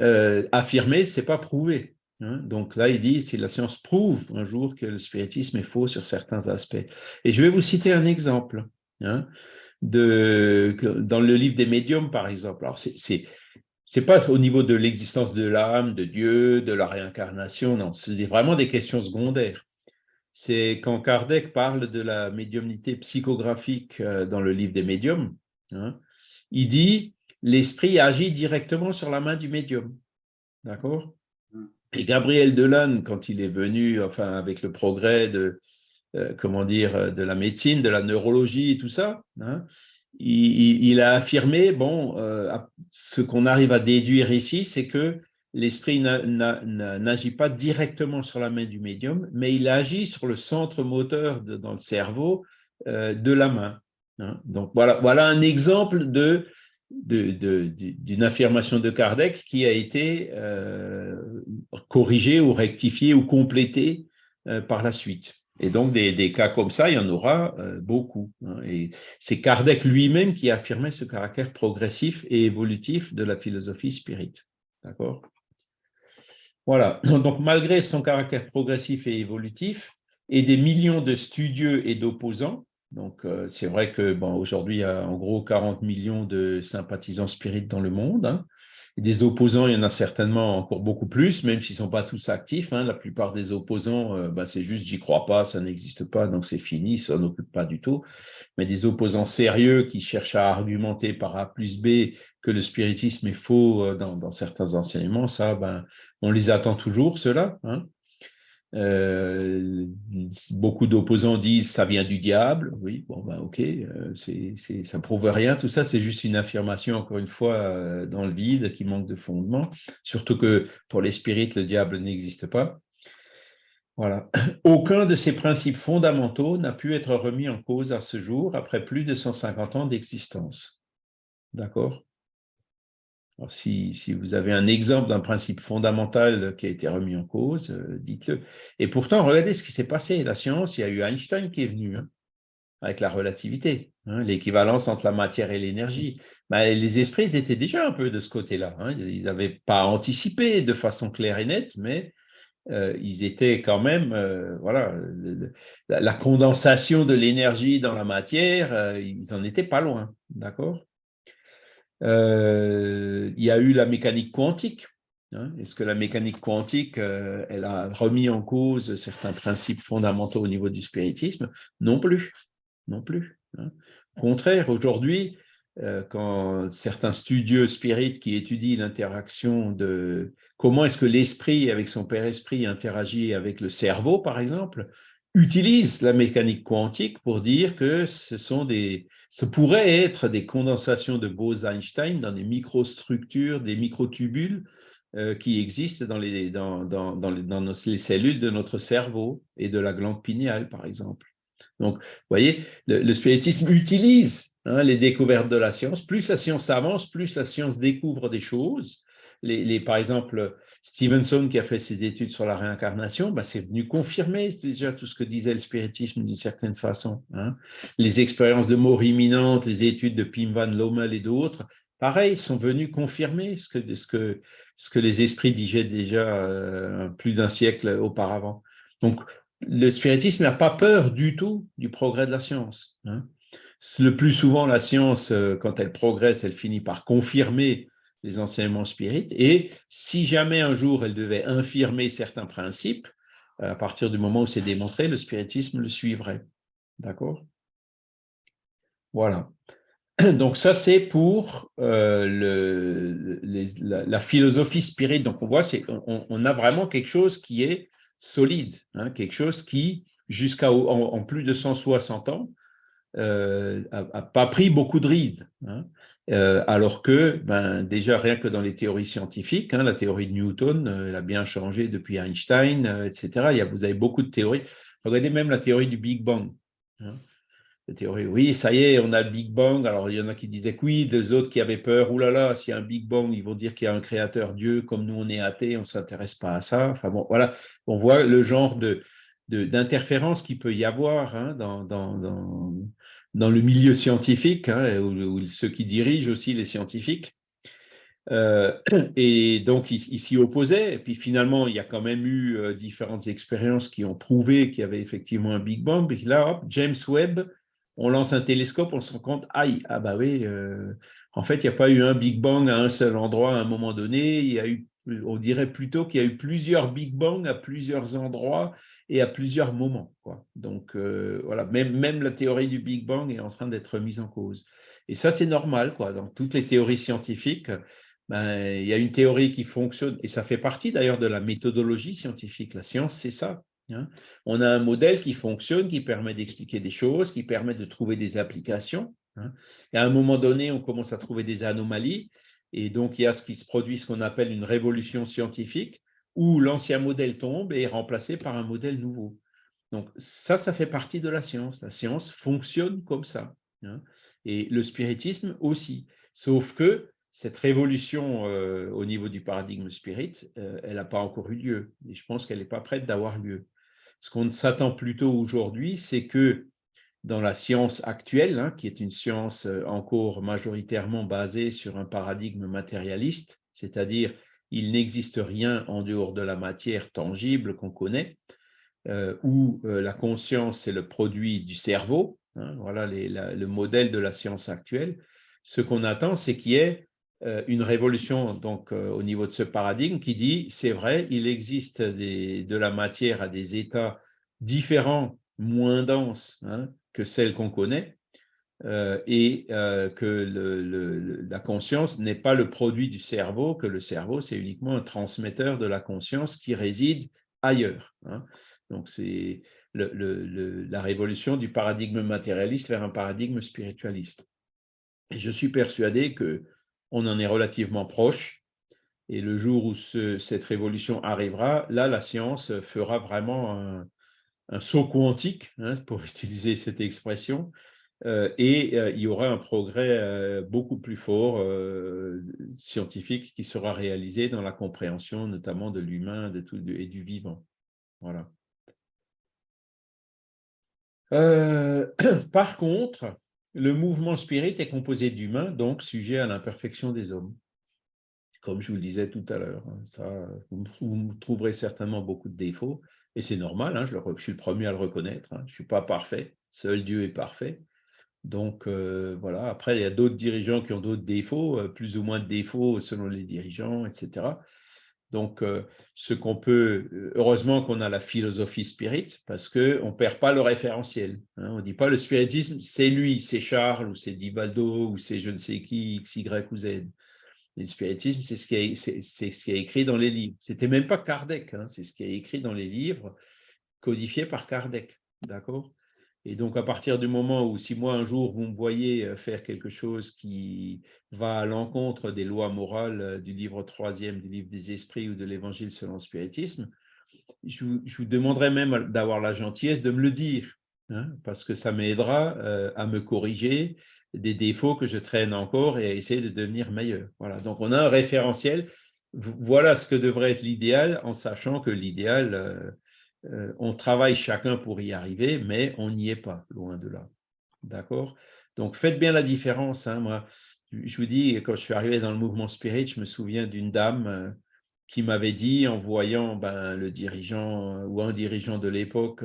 affirmer, ce n'est pas prouver. Hein. Donc là, il dit, si la science prouve un jour que le spiritisme est faux sur certains aspects. Et je vais vous citer un exemple. Hein, de, dans le livre des médiums, par exemple. Alors, c'est c'est pas au niveau de l'existence de l'âme, de Dieu, de la réincarnation, non, c'est vraiment des questions secondaires. C'est quand Kardec parle de la médiumnité psychographique euh, dans le livre des médiums, hein, il dit l'esprit agit directement sur la main du médium. D'accord? Mmh. Et Gabriel Delanne, quand il est venu, enfin, avec le progrès de, euh, comment dire, euh, de la médecine, de la neurologie et tout ça. Hein. Il, a affirmé, bon, euh, ce qu'on arrive à déduire ici, c'est que l'esprit n'agit pas directement sur la main du médium, mais il agit sur le centre moteur dans le cerveau de la main. Hein. Donc voilà, voilà un exemple d'une affirmation de Kardec qui a été corrigée ou rectifiée ou complétée par la suite. Et donc, des, cas comme ça, il y en aura euh, beaucoup. Hein. Et c'est Kardec lui-même qui a affirmé ce caractère progressif et évolutif de la philosophie spirit. D'accord? Voilà. [CLEARS THROAT] Donc, malgré son caractère progressif et évolutif, et des millions de studieux et d'opposants, donc euh, c'est vrai que bon, aujourd'hui, il y a en gros 40 millions de sympathisants spirites dans le monde, hein, des opposants, il y en a certainement encore beaucoup plus, même s'ils ne sont pas tous actifs. Hein. La plupart des opposants, euh, bah, c'est juste j'y crois pas, ça n'existe pas, donc c'est fini, ça n'occupe pas du tout. Mais des opposants sérieux qui cherchent à argumenter par A plus B que le spiritisme est faux euh, dans, certains enseignements, ça, ben, on les attend toujours, ceux-là. Hein. Euh, beaucoup d'opposants disent ça vient du diable. Oui, bon, ben ok, euh, ça ne prouve rien. Tout ça, c'est juste une affirmation, encore une fois, euh, dans le vide, qui manque de fondement. Surtout que pour les spirites, le diable n'existe pas. Voilà. [CLEARS THROAT] Aucun de ces principes fondamentaux n'a pu être remis en cause à ce jour après plus de 150 ans d'existence. D'accord? Si, vous avez un exemple d'un principe fondamental qui a été remis en cause, euh, dites-le. Et pourtant, regardez ce qui s'est passé. La science, il y a eu Einstein qui est venu hein, avec la relativité, hein, l'équivalence entre la matière et l'énergie. Ben, les esprits étaient déjà un peu de ce côté-là. Hein. Ils n'avaient pas anticipé de façon claire et nette, mais euh, ils étaient quand même, euh, voilà, la, condensation de l'énergie dans la matière, ils n'en étaient pas loin, d'accord? Il y a eu la mécanique quantique. Hein. Est-ce que la mécanique quantique, elle a remis en cause certains principes fondamentaux au niveau du spiritisme? Non plus, non plus. Hein. Au contraire, aujourd'hui, quand certains studieux spirites qui étudient l'interaction de comment est-ce que l'esprit avec son père esprit interagit avec le cerveau, par exemple, utilisent la mécanique quantique pour dire que ce sont des, ce pourrait être des condensations de Bose-Einstein dans des microstructures, des microtubules euh, qui existent dans les, dans, dans, dans, les, dans les cellules de notre cerveau et de la glande pinéale, par exemple. Donc, vous voyez, le, spiritisme utilise hein, les découvertes de la science. Plus la science avance, plus la science découvre des choses. Les, par exemple, Stevenson, qui a fait ses études sur la réincarnation, bah, c'est venu confirmer déjà tout ce que disait le spiritisme d'une certaine façon. Hein. Les expériences de mort imminente, les études de Pim Van Lommel et d'autres, pareil, sont venus confirmer ce que, ce que, ce que les esprits disaient déjà euh, plus d'un siècle auparavant. Donc, le spiritisme n'a pas peur du tout du progrès de la science. Hein. Le plus souvent, la science, euh, quand elle progresse, elle finit par confirmer les enseignements spirites. Et si jamais un jour elle devait infirmer certains principes, à partir du moment où c'est démontré, le spiritisme le suivrait. D'accord? Voilà. [CLEARS THROAT] Donc ça, c'est pour euh, la, philosophie spirite. Donc on voit, on, on, a vraiment quelque chose qui est solide, hein, quelque chose qui, jusqu'à en, plus de 160 ans, n'a euh, pas pris beaucoup de rides. Hein. Euh, alors que, ben, déjà, rien que dans les théories scientifiques, hein, la théorie de Newton, euh, elle a bien changé depuis Einstein, etc. Il vous avez beaucoup de théories. Regardez même la théorie du Big Bang théorie, oui, ça y est, on a le Big Bang. Alors, il y en a qui disaient que oui, des autres qui avaient peur, oulala, là là, s'il y a un Big Bang, ils vont dire qu'il y a un créateur Dieu, comme nous, on est athée, on ne s'intéresse pas à ça. Enfin bon, voilà, on voit le genre de d'interférence qu'il peut y avoir hein, dans, dans, le milieu scientifique, hein, ou, ceux qui dirigent aussi les scientifiques. Euh, et donc, ils s'y opposaient. Et puis finalement, il y a quand même eu euh, différentes expériences qui ont prouvé qu'il y avait effectivement un Big Bang. Puis là, hop, James Webb on lance un télescope, on se rend compte, aïe, ah bah oui, euh, en fait, il n'y a pas eu un Big Bang à un seul endroit à un moment donné, il y a eu, on dirait plutôt qu'il y a eu plusieurs Big Bang à plusieurs endroits et à plusieurs moments. Donc euh, voilà, même, la théorie du Big Bang est en train d'être mise en cause. Et ça, c'est normal. Dans toutes les théories scientifiques, ben, il y a une théorie qui fonctionne, et ça fait partie d'ailleurs de la méthodologie scientifique. La science, c'est ça. Hein. On a un modèle qui fonctionne, qui permet d'expliquer des choses, qui permet de trouver des applications. Hein. Et à un moment donné, on commence à trouver des anomalies. Et donc, il y a ce qui se produit, ce qu'on appelle une révolution scientifique, où l'ancien modèle tombe et est remplacé par un modèle nouveau. Donc, ça, ça fait partie de la science. La science fonctionne comme ça. Hein. Et le spiritisme aussi. Sauf que cette révolution euh, au niveau du paradigme spirit, euh, elle n'a pas encore eu lieu. Et je pense qu'elle n'est pas prête d'avoir lieu. Ce qu'on s'attend plutôt aujourd'hui, c'est que dans la science actuelle, hein, qui est une science euh, encore majoritairement basée sur un paradigme matérialiste, c'est-à-dire il n'existe rien en dehors de la matière tangible qu'on connaît, euh, où euh, la conscience est le produit du cerveau, hein, voilà le modèle de la science actuelle, ce qu'on attend, c'est qu'il y ait une révolution donc au niveau de ce paradigme qui dit c'est vrai, il existe de la matière à des états différents, moins denses hein, que celles qu'on connaît, euh, et que la conscience n'est pas le produit du cerveau, que le cerveau c'est uniquement un transmetteur de la conscience qui réside ailleurs. Hein. Donc c'est la révolution du paradigme matérialiste vers un paradigme spiritualiste. Et je suis persuadé que on en est relativement proche. Et le jour où cette révolution arrivera, là, la science fera vraiment un, saut quantique, hein, pour [LAUGHS] utiliser cette expression, euh, et euh, il y aura un progrès euh, beaucoup plus fort scientifique qui sera réalisé dans la compréhension notamment de l'humain et du vivant. Voilà. [CLEARS THROAT] par contre, le mouvement spirit est composé d'humains, donc sujet à l'imperfection des hommes. Comme je vous le disais tout à l'heure, hein, vous, trouverez certainement beaucoup de défauts, et c'est normal, hein, je, suis le premier à le reconnaître, hein. je ne suis pas parfait, seul Dieu est parfait, donc euh, voilà, après il y a d'autres dirigeants qui ont d'autres défauts, euh, plus ou moins de défauts selon les dirigeants, etc. Donc euh, ce qu'on peut, heureusement qu'on a la philosophie spirit, parce qu'on ne perd pas le référentiel. On ne dit pas le spiritisme, c'est lui, c'est Charles, ou c'est Divaldo, ou c'est je ne sais qui, X, Y ou Z. Le spiritisme, c'est ce, qui est, ce qui est écrit dans les livres. C'était même pas Kardec, hein, c'est ce qui est écrit dans les livres codifiés par Kardec. D'accord? Et donc, à partir du moment où, si moi, un jour, vous me voyez euh, faire quelque chose qui va à l'encontre des lois morales euh, du livre troisième, du livre des esprits ou de l'évangile selon le spiritisme, je vous, demanderai même d'avoir la gentillesse de me le dire, hein, parce que ça m'aidera euh, à me corriger des défauts que je traîne encore et à essayer de devenir meilleur. Voilà. Donc, on a un référentiel. Voilà ce que devrait être l'idéal, en sachant que l'idéal, euh, on travaille chacun pour y arriver, mais on n'y est pas, loin de là. D'accord? Donc, faites bien la différence. Hein. Moi, je vous dis, quand je suis arrivé dans le mouvement spirit, je me souviens d'une dame euh, qui m'avait dit, en voyant ben, le dirigeant euh, ou un dirigeant de l'époque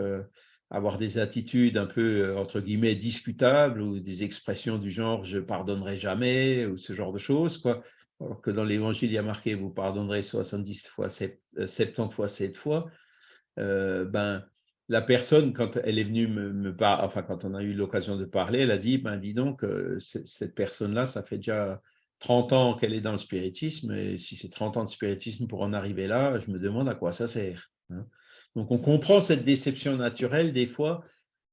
avoir des attitudes un peu, entre guillemets, discutables ou des expressions du genre « je pardonnerai jamais » ou ce genre de choses, quoi. Alors que dans l'Évangile, il y a marqué « vous pardonnerez 70 fois, 70 fois 7 fois ». Euh, ben, la personne, quand elle est venue me, parler, enfin, quand on a eu l'occasion de parler, elle a dit, ben, dis donc, euh, cette personne-là, ça fait déjà 30 ans qu'elle est dans le spiritisme, et si c'est 30 ans de spiritisme pour en arriver là, je me demande à quoi ça sert. Hein. Donc, on comprend cette déception naturelle, des fois,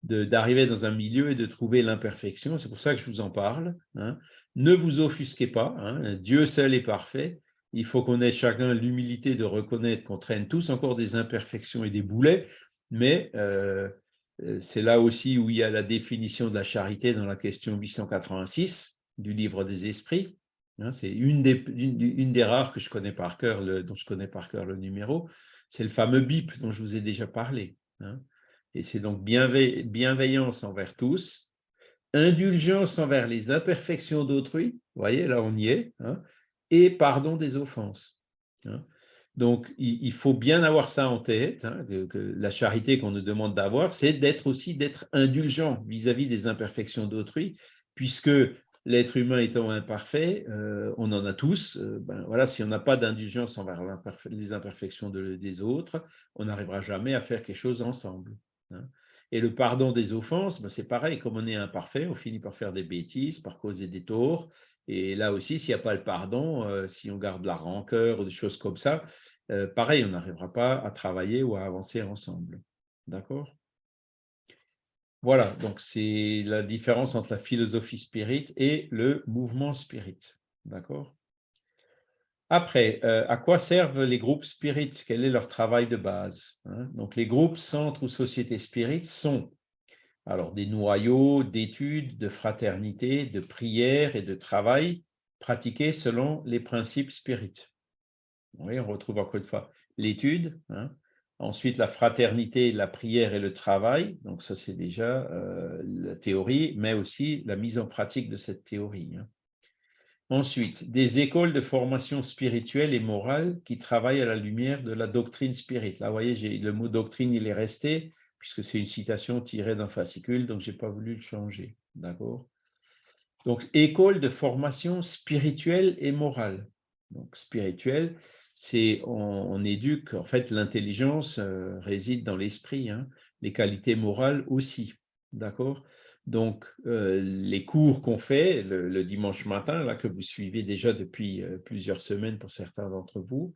d'arriver dans un milieu et de trouver l'imperfection. C'est pour ça que je vous en parle. Hein. Ne vous offusquez pas. Hein. Dieu seul est parfait il faut qu'on ait chacun l'humilité de reconnaître qu'on traîne tous encore des imperfections et des boulets, mais euh, euh, c'est là aussi où il y a la définition de la charité dans la question 886 du livre des esprits. Hein, c'est une des, rares que je connais par cœur, dont je connais par cœur le numéro, c'est le fameux BIP dont je vous ai déjà parlé. Hein. Et c'est donc bienveillance envers tous, indulgence envers les imperfections d'autrui, vous voyez, là on y est, hein, et pardon des offenses. Hein. Donc, il, faut bien avoir ça en tête. La charité qu'on nous demande d'avoir, c'est d'être aussi d'être indulgent vis-à-vis des imperfections d'autrui, puisque l'être humain étant imparfait, euh, on en a tous. Euh, ben, voilà, si on n'a pas d'indulgence envers les imperfections des autres, on n'arrivera jamais à faire quelque chose ensemble. Hein. Et le pardon des offenses, ben, c'est pareil, comme on est imparfait, on finit par faire des bêtises, par causer des torts, et là aussi, s'il n'y a pas le pardon, euh, si on garde la rancœur ou des choses comme ça, pareil, on n'arrivera pas à travailler ou à avancer ensemble. D'accord? Voilà, donc c'est la différence entre la philosophie spirit et le mouvement spirit. D'accord? Après, euh, à quoi servent les groupes spirit? Quel est leur travail de base hein? Donc, les groupes, centres ou sociétés spirit sont alors, des noyaux d'études, de fraternité, de prière et de travail pratiqués selon les principes spirites. Oui, on retrouve encore une fois l'étude, hein. Ensuite la fraternité, la prière et le travail. Donc, ça, c'est déjà euh, la théorie, mais aussi la mise en pratique de cette théorie. Hein. Ensuite, des écoles de formation spirituelle et morale qui travaillent à la lumière de la doctrine spirite. Là, vous voyez, le mot doctrine, il est resté, puisque c'est une citation tirée d'un fascicule, donc je n'ai pas voulu le changer. D'accord? Donc, école de formation spirituelle et morale. Donc, spirituelle, c'est on, éduque, en fait, l'intelligence euh, réside dans l'esprit, hein. les qualités morales aussi. D'accord? Donc, euh, les cours qu'on fait le, dimanche matin, là, que vous suivez déjà depuis euh, plusieurs semaines pour certains d'entre vous,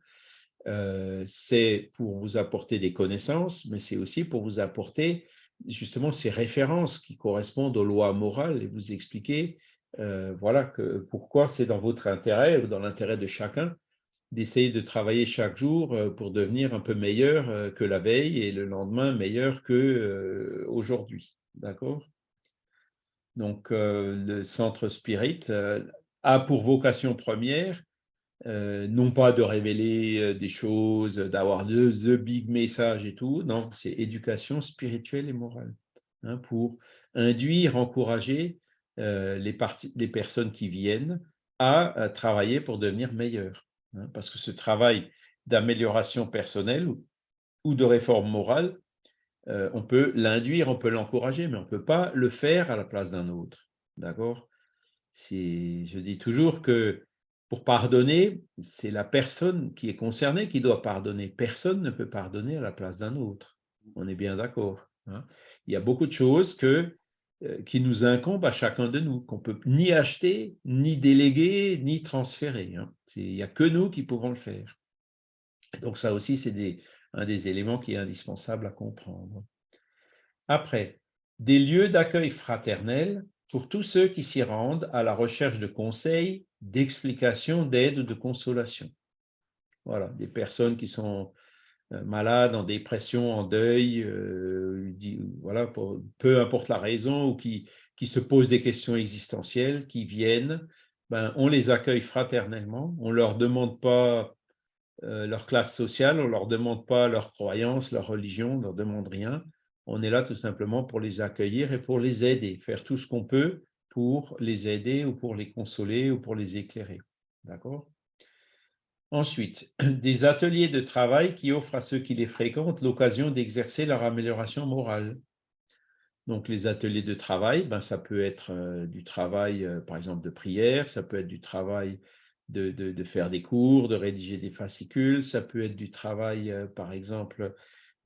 c'est pour vous apporter des connaissances, mais c'est aussi pour vous apporter justement ces références qui correspondent aux lois morales et vous expliquer voilà, pourquoi c'est dans votre intérêt ou dans l'intérêt de chacun d'essayer de travailler chaque jour pour devenir un peu meilleur que la veille et le lendemain meilleur que aujourd'hui. D'accord? Donc, le centre Spirit a pour vocation première non pas de révéler des choses, d'avoir the, the big message et tout, non, c'est éducation spirituelle et morale, hein, pour induire, encourager les, les, personnes qui viennent à, travailler pour devenir meilleures. Hein, parce que ce travail d'amélioration personnelle ou, de réforme morale, on peut l'induire, on peut l'encourager, mais on ne peut pas le faire à la place d'un autre. D'accord? Je dis toujours que pour pardonner, c'est la personne qui est concernée qui doit pardonner. Personne ne peut pardonner à la place d'un autre. On est bien d'accord. Hein? Il y a beaucoup de choses que, euh, qui nous incombent à chacun de nous, qu'on peut ni acheter, ni déléguer, ni transférer. Hein. Il n'y a que nous qui pouvons le faire. Donc ça aussi, c'est un des éléments qui est indispensable à comprendre. Après, des lieux d'accueil fraternel pour tous ceux qui s'y rendent à la recherche de conseils, d'explications, d'aide ou de consolation. Voilà, des personnes qui sont euh, malades, en dépression, en deuil, euh, voilà, peu importe la raison, ou qui, qui se posent des questions existentielles, qui viennent, ben, on les accueille fraternellement, on ne leur demande pas euh, leur classe sociale, on ne leur demande pas leur croyance, leur religion, on ne leur demande rien on est là tout simplement pour les accueillir et pour les aider, faire tout ce qu'on peut pour les aider ou pour les consoler ou pour les éclairer. D'accord? Ensuite, [CLEARS THROAT] des ateliers de travail qui offrent à ceux qui les fréquentent l'occasion d'exercer leur amélioration morale. Donc, les ateliers de travail, ben, ça peut être euh, du travail, euh, par exemple, de prière, ça peut être du travail de, faire des cours, de rédiger des fascicules, ça peut être du travail, euh, par exemple,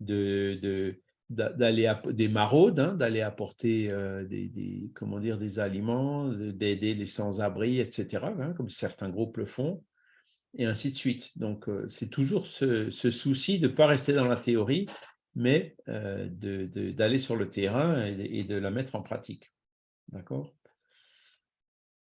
de, d'aller des maraudes, hein, d'aller apporter des, des aliments, d'aider les sans-abri, etc., hein, comme certains groupes le font, et ainsi de suite. Donc, euh, c'est toujours ce, souci de ne pas rester dans la théorie, mais euh, d'aller sur le terrain et, de la mettre en pratique. D'accord?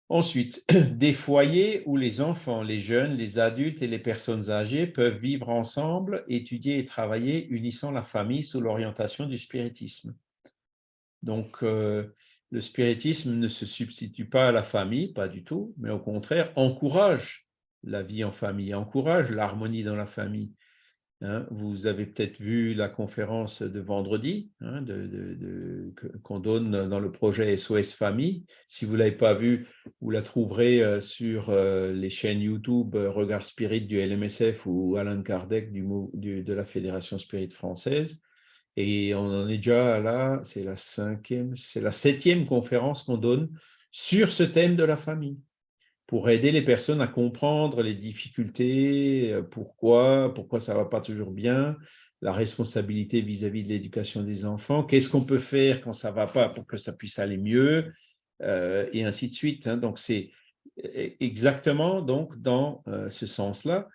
Ensuite, [CLEARS THROAT] des foyers où les enfants, les jeunes, les adultes et les personnes âgées peuvent vivre ensemble, étudier et travailler, unissant la famille sous l'orientation du spiritisme. Donc, euh, le spiritisme ne se substitue pas à la famille, pas du tout, mais au contraire, encourage la vie en famille, encourage l'harmonie dans la famille. Hein, vous avez peut-être vu la conférence de vendredi hein, qu'on donne dans le projet SOS Famille. Si vous ne l'avez pas vue, vous la trouverez euh, sur euh, les chaînes YouTube euh, Regard Spirit du LMSF ou Alan Kardec de la Fédération Spirit française. Et on en est déjà là, c'est la cinquième, c'est la septième conférence qu'on donne sur ce thème de la famille pour aider les personnes à comprendre les difficultés, euh, pourquoi, pourquoi ça ne va pas toujours bien, la responsabilité vis-à-vis de l'éducation des enfants, qu'est-ce qu'on peut faire quand ça ne va pas pour que ça puisse aller mieux, euh, et ainsi de suite. Hein. Donc, c'est e-, exactement donc, dans euh, ce sens-là.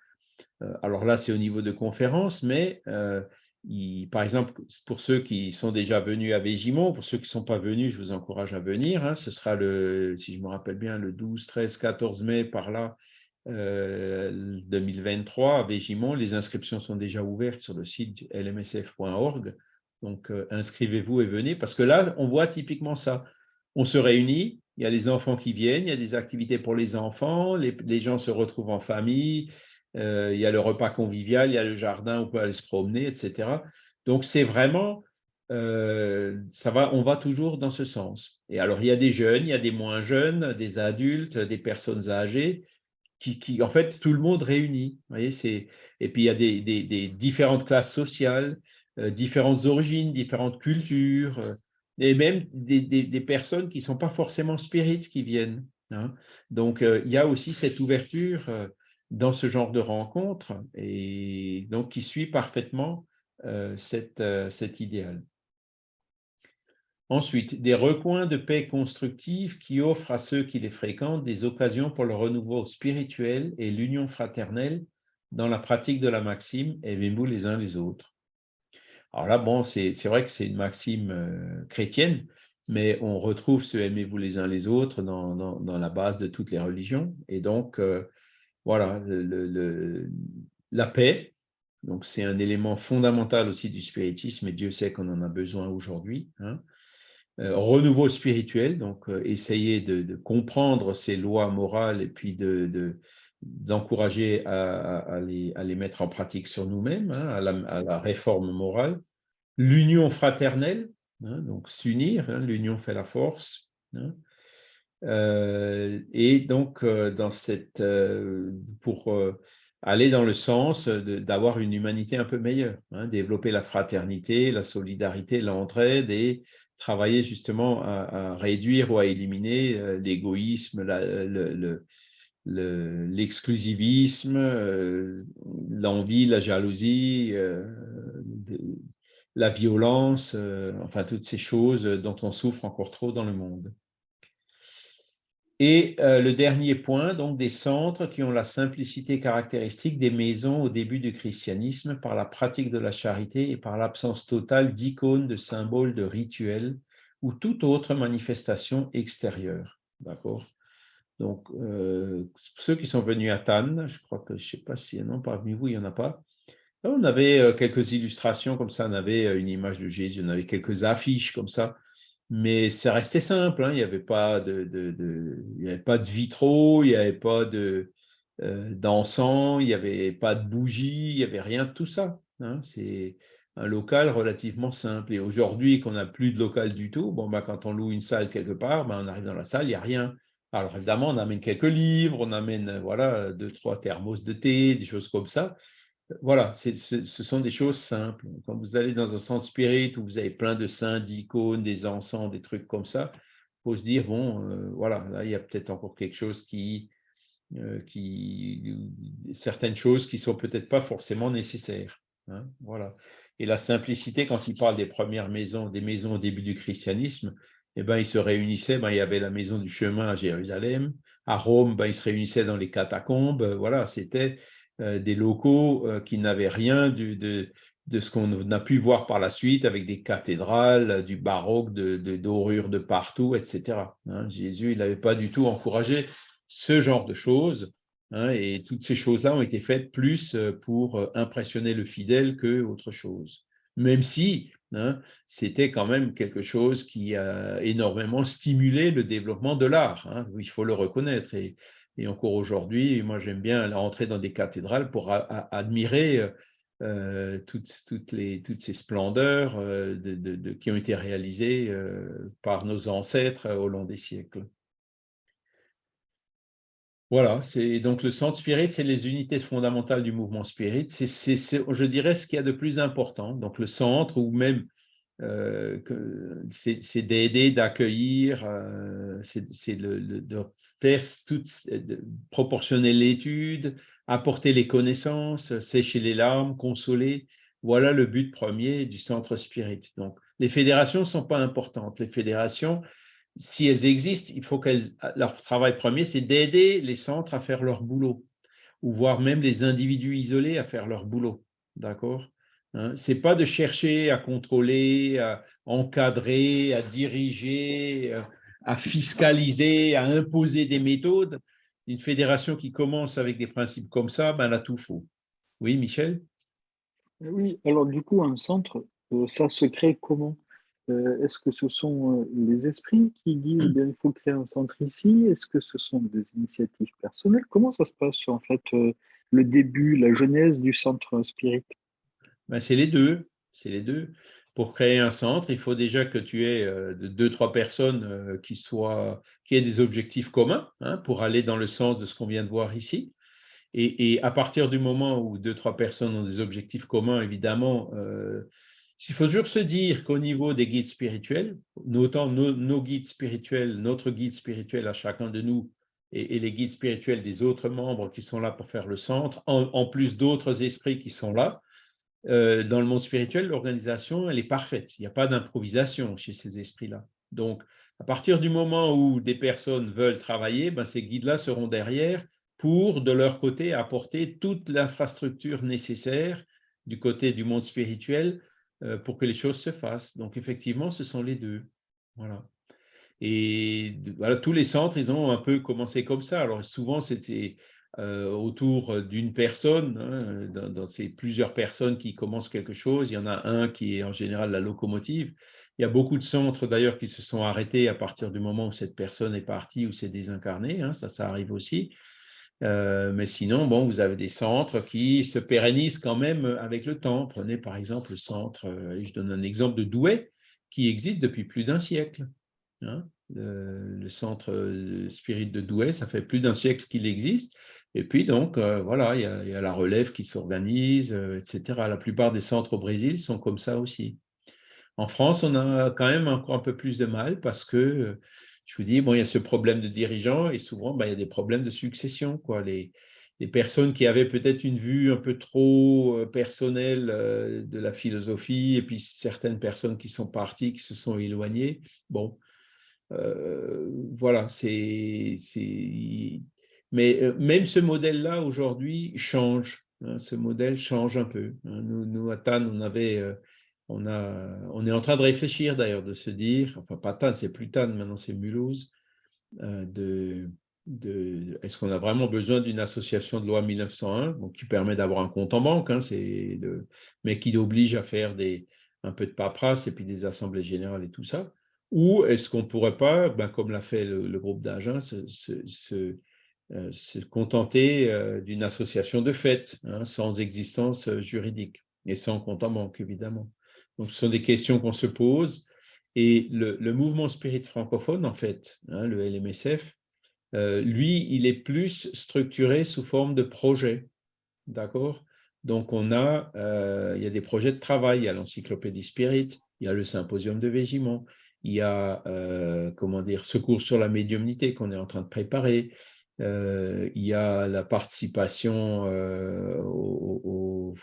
alors là, c'est au niveau de conférence, mais par exemple, pour ceux qui sont déjà venus à Végimont, pour ceux qui ne sont pas venus, je vous encourage à venir. Hein. ce sera, le, si je me rappelle bien, le 12, 13, 14 mai, par là, 2023 euh, à Végimont. Les inscriptions sont déjà ouvertes sur le site lmsf.org. Donc, euh, inscrivez-vous et venez, parce que là, on voit typiquement ça. On se réunit, il y a les enfants qui viennent, il y a des activités pour les enfants, les, les gens se retrouvent en famille, euh, il y a le repas convivial, il y a le jardin, on peut aller se promener, etc. Donc, c'est vraiment, euh, ça va, on va toujours dans ce sens. Et alors, il y a des jeunes, il y a des moins jeunes, des adultes, des personnes âgées, qui, en fait, tout le monde réunit. Voyez, et puis, il y a des, différentes classes sociales, euh, différentes origines, différentes cultures, et même des, personnes qui ne sont pas forcément spirites qui viennent. Hein. Donc, il y a aussi cette ouverture dans ce genre de rencontre et donc qui suit parfaitement euh, euh, cet idéal. Ensuite, des recoins de paix constructive qui offrent à ceux qui les fréquentent des occasions pour le renouveau spirituel et l'union fraternelle dans la pratique de la maxime « aimez-vous les uns les autres ». Alors là, bon, c'est vrai que c'est une maxime euh, chrétienne, mais on retrouve ce « aimez-vous les uns les autres » dans, dans, la base de toutes les religions. Et donc, voilà, la paix. Donc, c'est un élément fondamental aussi du spiritisme, et Dieu sait qu'on en a besoin aujourd'hui. Hein. Euh, renouveau spirituel, donc euh, essayer de, comprendre ces lois morales et puis d'encourager de, à, les, mettre en pratique sur nous-mêmes, hein, à, la réforme morale. L'union fraternelle, hein, donc s'unir, l'union fait la force. Et donc, dans cette, pour aller dans le sens d'avoir une humanité un peu meilleure, hein, développer la fraternité, la solidarité, l'entraide et travailler justement à, réduire ou à éliminer euh, l'égoïsme, l'exclusivisme, euh, l'envie, la jalousie, la violence, enfin toutes ces choses dont on souffre encore trop dans le monde. Et euh, le dernier point, donc des centres qui ont la simplicité caractéristique des maisons au début du christianisme par la pratique de la charité et par l'absence totale d'icônes, de symboles, de rituels ou toute autre manifestation extérieure. D'accord? Donc, euh, ceux qui sont venus à Tannes, je crois que, je ne sais pas si, non, parmi vous, il n'y en a pas. On avait euh, quelques illustrations comme ça, on avait une image de Jésus, on avait quelques affiches comme ça mais ça restait simple. Hein. Il n'y avait, pas de, de, pas de vitraux, il n'y avait pas de, euh, d'encens, il n'y avait pas de bougies, il n'y avait rien de tout ça. Hein. C'est un local relativement simple. Et aujourd'hui, qu'on n'a plus de local du tout, bon, bah, quand on loue une salle quelque part, bah, on arrive dans la salle, il n'y a rien. Alors évidemment, on amène quelques livres, on amène voilà, deux, trois thermos de thé, des choses comme ça voilà, ce sont des choses simples. Quand vous allez dans un centre spirit où vous avez plein de saints, d'icônes, des encens, des trucs comme ça, il faut se dire, bon, euh, voilà, là, il y a peut-être encore quelque chose qui, euh, certaines choses qui sont peut-être pas forcément nécessaires. Hein, voilà. Et la simplicité, quand il parle des premières maisons, des maisons au début du christianisme, eh ben, ils se réunissaient, ben, il y avait la maison du chemin à Jérusalem, à Rome, ben, ils se réunissaient dans les catacombes, voilà, c'était des locaux euh, qui n'avaient rien de, ce qu'on a pu voir par la suite avec des cathédrales, du baroque, de, dorures de partout, etc. Hein. Jésus, il n'avait pas du tout encouragé ce genre de choses. Hein, et toutes ces choses-là ont été faites plus euh, pour impressionner le fidèle que autre chose. Même si hein, c'était quand même quelque chose qui a énormément stimulé le développement de l'art. il faut le reconnaître. Et encore aujourd'hui, moi j'aime bien rentrer dans des cathédrales pour admirer euh, euh, toutes, toutes, les, toutes, ces splendeurs euh, qui ont été réalisées par nos ancêtres au long des siècles. Voilà, donc le centre spirit, c'est les unités fondamentales du mouvement spirit. C'est, je dirais, ce qu'il y a de plus important. Donc le centre, ou même c'est d'aider, d'accueillir, c'est de faire toute, de proportionner l'étude, apporter les connaissances, sécher les larmes, consoler. Voilà le but premier du centre spirit. Donc, les fédérations ne sont pas importantes. Les fédérations, si elles existent, il faut qu'elles, leur travail premier, c'est d'aider les centres à faire leur boulot, ou voire même les individus isolés à faire leur boulot. D'accord? Hein? Ce n'est pas de chercher à contrôler, à encadrer, à diriger, euh, à fiscaliser, à imposer des méthodes. Une fédération qui commence avec des principes comme ça, ben, elle a tout faux. Oui, Michel? Oui, alors du coup, un centre, euh, ça se crée comment? Euh, Est-ce que ce sont les esprits qui disent qu'il hmm. il faut créer un centre ici? Est-ce que ce sont des initiatives personnelles? Comment ça se passe en fait le début, la genèse du centre spirit? Ben, C'est les deux. C'est les deux pour créer un centre, il faut déjà que tu aies euh, deux, trois personnes euh, qui, soient, qui aient des objectifs communs hein, pour aller dans le sens de ce qu'on vient de voir ici. Et, à partir du moment où deux, trois personnes ont des objectifs communs, évidemment, euh, il faut toujours se dire qu'au niveau des guides spirituels, notant nos, guides spirituels, notre guide spirituel à chacun de nous et, les guides spirituels des autres membres qui sont là pour faire le centre, en plus d'autres esprits qui sont là, euh, dans le monde spirituel, l'organisation, elle est parfaite. Il n'y a pas d'improvisation chez ces esprits-là. Donc, à partir du moment où des personnes veulent travailler, ben, ces guides-là seront derrière pour, de leur côté, apporter toute l'infrastructure nécessaire du côté du monde spirituel euh, pour que les choses se fassent. Donc, effectivement, ce sont les deux. Voilà. Et voilà, tous les centres, ils ont un peu commencé comme ça. Alors, souvent, c'est autour d'une personne. Hein, dans, ces plusieurs personnes qui commencent quelque chose, il y en a un qui est en général la locomotive. Il y a beaucoup de centres d'ailleurs qui se sont arrêtés à partir du moment où cette personne est partie ou s'est désincarnée. Hein, ça, ça arrive aussi. Euh, mais sinon, bon, vous avez des centres qui se pérennisent quand même avec le temps. Prenez par exemple le centre, euh, je donne un exemple de Douai, qui existe depuis plus d'un siècle. Hein. Le, centre euh, spirit de Douai, ça fait plus d'un siècle qu'il existe. Et puis donc, voilà, il y, a, la relève qui s'organise, etc. La plupart des centres au Brésil sont comme ça aussi. En France, on a quand même encore un peu plus de mal parce que, je vous dis, bon, il y a ce problème de dirigeants et souvent, ben, il y a des problèmes de succession. Quoi. Les, personnes qui avaient peut-être une vue un peu trop euh, personnelle euh, de la philosophie et puis certaines personnes qui sont parties, qui se sont éloignées. Bon, euh, voilà, c'est. Mais même ce modèle-là, aujourd'hui, change. Hein, ce modèle change un peu. Hein. Nous, nous, à Tannes, on avait on, a, on est en train de réfléchir d'ailleurs, de se dire, enfin pas Tannes, c'est plus Tannes, maintenant c'est Mulhouse, euh, de, de est-ce qu'on a vraiment besoin d'une association de loi 1901 qui permet d'avoir un compte en banque, hein, mais qui oblige à faire des, un peu de paperasse et puis des assemblées générales et tout ça? Ou est-ce qu'on ne pourrait pas, ben, comme l'a fait le, groupe d'agents, se, se, euh, contenter euh, d'une association de fait, hein, sans existence juridique et sans compte en banque, évidemment donc, ce sont des questions qu'on se pose. Et le, mouvement spirit francophone, en fait, hein, le LMSF, euh, lui, il est plus structuré sous forme de projet. D'accord? Donc, on a, euh, il y a des projets de travail. Il y a l'encyclopédie spirit, il y a le symposium de Végiment, il y a, euh, comment dire, secours sur la médiumnité qu'on est en train de préparer. Il y a la participation au,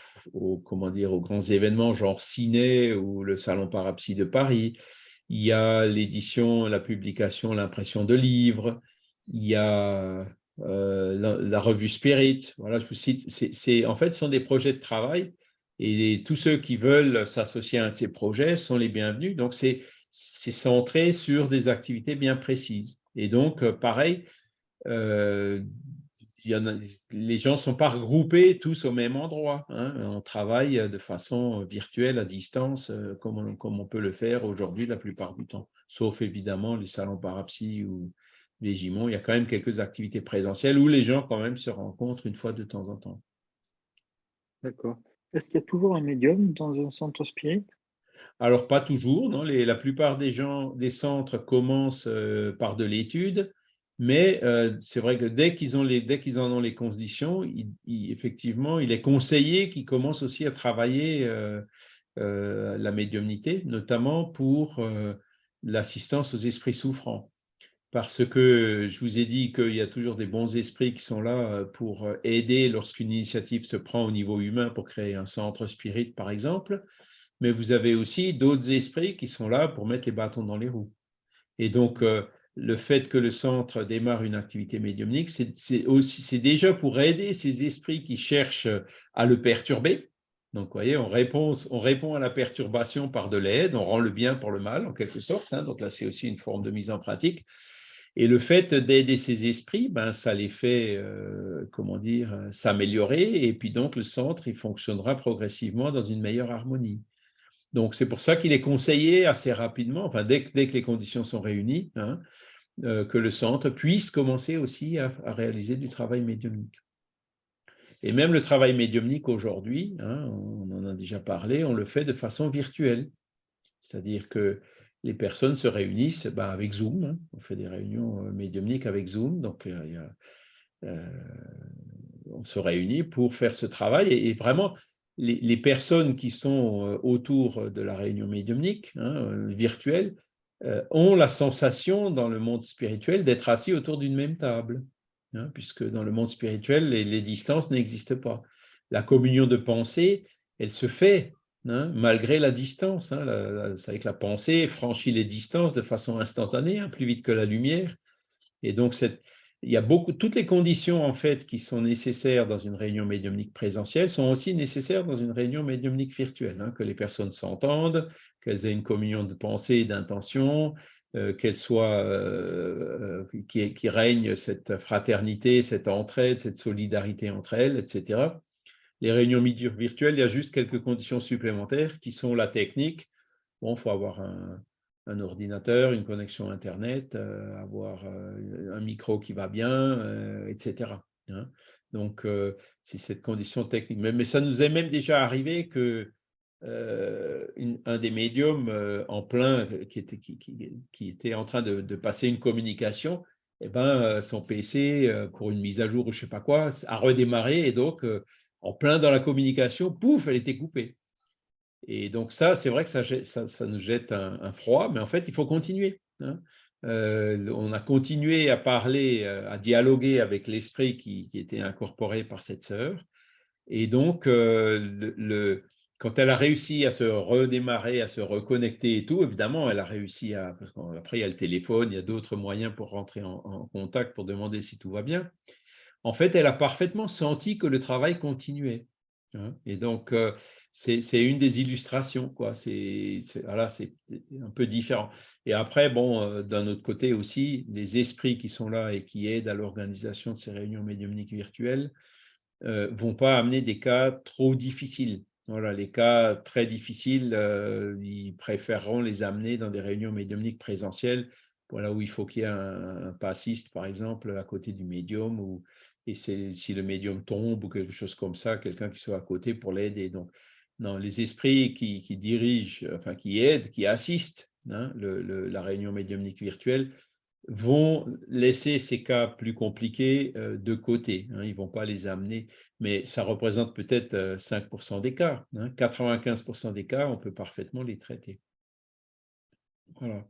comment dire, aux grands événements genre Ciné ou le Salon Parapsy de Paris. Il y a l'édition, la publication, l'impression de livres. Il y a euh, la, revue Spirit. Voilà, je vous cite. En fait, ce sont des projets de travail et tous ceux qui veulent s'associer à ces projets sont les bienvenus. Donc, c'est, centré sur des activités bien précises. Et donc, euh, les gens ne sont pas regroupés tous au même endroit. Hein. On travaille de façon virtuelle, à distance, euh, comme on, peut le faire aujourd'hui la plupart du temps. Sauf évidemment les salons parapsy ou les gimons. Il y a quand même quelques activités présentielles où les gens quand même se rencontrent une fois de temps en temps. D'accord. Est-ce qu'il y a toujours un médium dans un centre spirit? Alors, pas toujours. Non la plupart des gens des centres commencent euh, par de l'étude mais euh, c'est vrai que dès qu'ils en ont les conditions, effectivement, il est conseillé qu'ils commencent aussi à travailler euh, euh, la médiumnité, notamment pour l'assistance aux esprits souffrants. Parce que je vous ai dit qu'il y a toujours des bons esprits qui sont là pour aider lorsqu'une initiative se prend au niveau humain pour créer un centre spirit, par exemple. Mais vous avez aussi d'autres esprits qui sont là pour mettre les bâtons dans les roues. Et donc, le fait que le centre démarre une activité médiumnique, c'est déjà pour aider ces esprits qui cherchent à le perturber. Donc, vous voyez, on répond, on répond à la perturbation par de l'aide, on rend le bien pour le mal, en quelque sorte. Hein. donc là, c'est aussi une forme de mise en pratique. Et le fait d'aider ces esprits, ben, ça les fait, euh, comment dire, s'améliorer. Et puis donc, le centre, il fonctionnera progressivement dans une meilleure harmonie. Donc, c'est pour ça qu'il est conseillé assez rapidement, enfin, dès, que les conditions sont réunies, hein, euh, que le centre puisse commencer aussi à, réaliser du travail médiumnique. Et même le travail médiumnique aujourd'hui, hein, on en a déjà parlé, on le fait de façon virtuelle. C'est-à-dire que les personnes se réunissent ben, avec Zoom. Hein. on fait des réunions euh, médiumniques avec Zoom. Donc, euh, on se réunit pour faire ce travail. et vraiment, les, personnes qui sont euh, autour de la réunion médiumnique hein, euh, virtuelle euh, ont la sensation dans le monde spirituel d'être assis autour d'une même table, hein, puisque dans le monde spirituel, les, distances n'existent pas. La communion de pensée, elle se fait hein, malgré la distance. C'est avec la pensée franchit les distances de façon instantanée, plus vite que la lumière. Et donc, cette, il y a beaucoup, toutes les conditions en fait qui sont nécessaires dans une réunion médiumnique présentielle sont aussi nécessaires dans une réunion médiumnique virtuelle, hein, que les personnes s'entendent, qu'elles aient une communion de pensée et d'intention, euh, qu'elles soient euh, qui, qui, règne cette fraternité, cette entraide, cette solidarité entre elles, etc. Les réunions virtuelles, il y a juste quelques conditions supplémentaires qui sont la technique. Bon, il faut avoir un, un, ordinateur, une connexion Internet, avoir un micro qui va bien, etc. Hein. Donc, c'est cette condition technique. Mais, ça nous est même déjà arrivé que un des médiums en plein, qui était, qui, était en train de, passer une communication, eh ben, son PC, pour une mise à jour ou je ne sais pas quoi, a redémarré et donc, en plein dans la communication, pouf, elle était coupée. Et donc ça, c'est vrai que ça, nous jette un, froid, mais en fait, il faut continuer. Hein. Euh, on a continué à parler, euh, à dialoguer avec l'esprit qui, était incorporé par cette sœur. Et donc, euh, quand elle a réussi à se redémarrer, à se reconnecter et tout, évidemment, elle a réussi à... Parce qu'après, il y a le téléphone, il y a d'autres moyens pour rentrer en, contact, pour demander si tout va bien. En fait, elle a parfaitement senti que le travail continuait. Hein. Et donc, c'est une des illustrations, quoi. C'est voilà, un peu différent. Et après, bon, euh, d'un autre côté aussi, les esprits qui sont là et qui aident à l'organisation de ces réunions médiumniques virtuelles euh, vont pas amener des cas trop difficiles. Voilà, les cas très difficiles, euh, ils préféreront les amener dans des réunions médiumniques présentielles, voilà, où il faut qu'il y ait un, passiste, par exemple, à côté du médium, ou, et si le médium tombe ou quelque chose comme ça, quelqu'un qui soit à côté pour l'aider. Donc, les esprits qui, dirigent, enfin qui aident, qui assistent hein, la réunion médiumnique virtuelle vont laisser ces cas plus compliqués euh, de côté. Hein, ils ne vont pas les amener, mais ça représente peut-être 5% euh, des cas. 95% hein. des cas, on peut parfaitement les traiter. Voilà.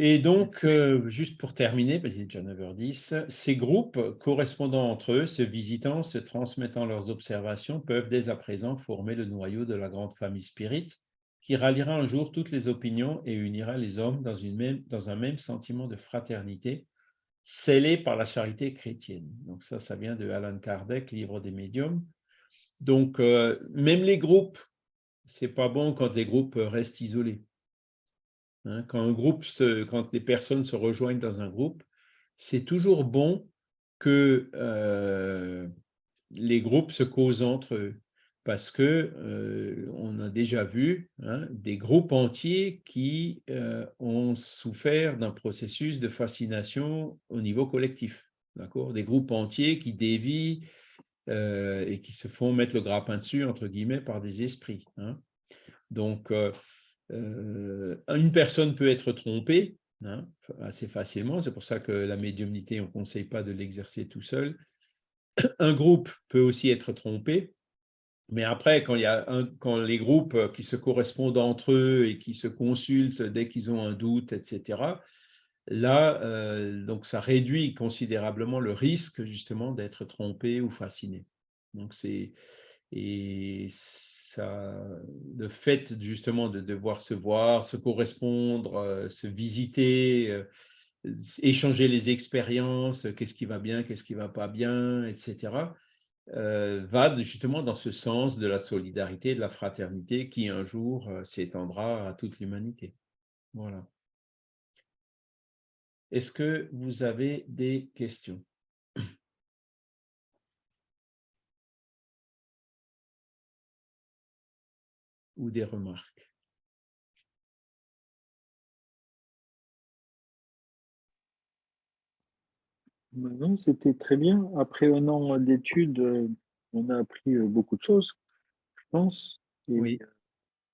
Et donc, euh, juste pour terminer, parce déjà 9h10, ces groupes correspondant entre eux, se visitant, se transmettant leurs observations, peuvent dès à présent former le noyau de la grande famille spirit qui ralliera un jour toutes les opinions et unira les hommes dans un même sentiment de fraternité, scellé par la charité chrétienne. Donc ça, ça vient de Alan Kardec, Livre des médiums. Donc, euh, même les groupes, c'est pas bon quand les groupes restent isolés. Hein, quand, un les personnes se rejoignent dans un groupe, c'est toujours bon que euh, les groupes se causent entre eux parce que euh, on a déjà vu hein, des groupes entiers qui euh, ont souffert d'un processus de fascination au niveau collectif. Des groupes entiers qui dévient et qui se font mettre le grappin dessus, entre guillemets, par des esprits. Hein. Donc, euh, une personne peut être trompée hein, assez facilement, c'est pour ça que la médiumnité, on ne conseille pas de l'exercer tout seul. [CLEARS THROAT] Un groupe peut aussi être trompé, mais après, quand, il y a quand les groupes qui se correspondent entre eux et qui se consultent dès qu'ils ont un doute, etc., là, euh, donc ça réduit considérablement le risque justement d'être trompé ou fasciné. Donc c'est et le fait justement de devoir se voir, se correspondre, euh, se visiter, euh, échanger les expériences, qu'est-ce qui va bien, qu'est-ce qui va pas bien, etc., euh, va justement dans ce sens de la solidarité, de la fraternité qui un jour s'étendra à toute l'humanité. Voilà. Est-ce que vous avez des questions? Ou des remarques? Non, c'était très bien. Après un an d'études, euh, on a appris euh, beaucoup de choses, je pense. oui.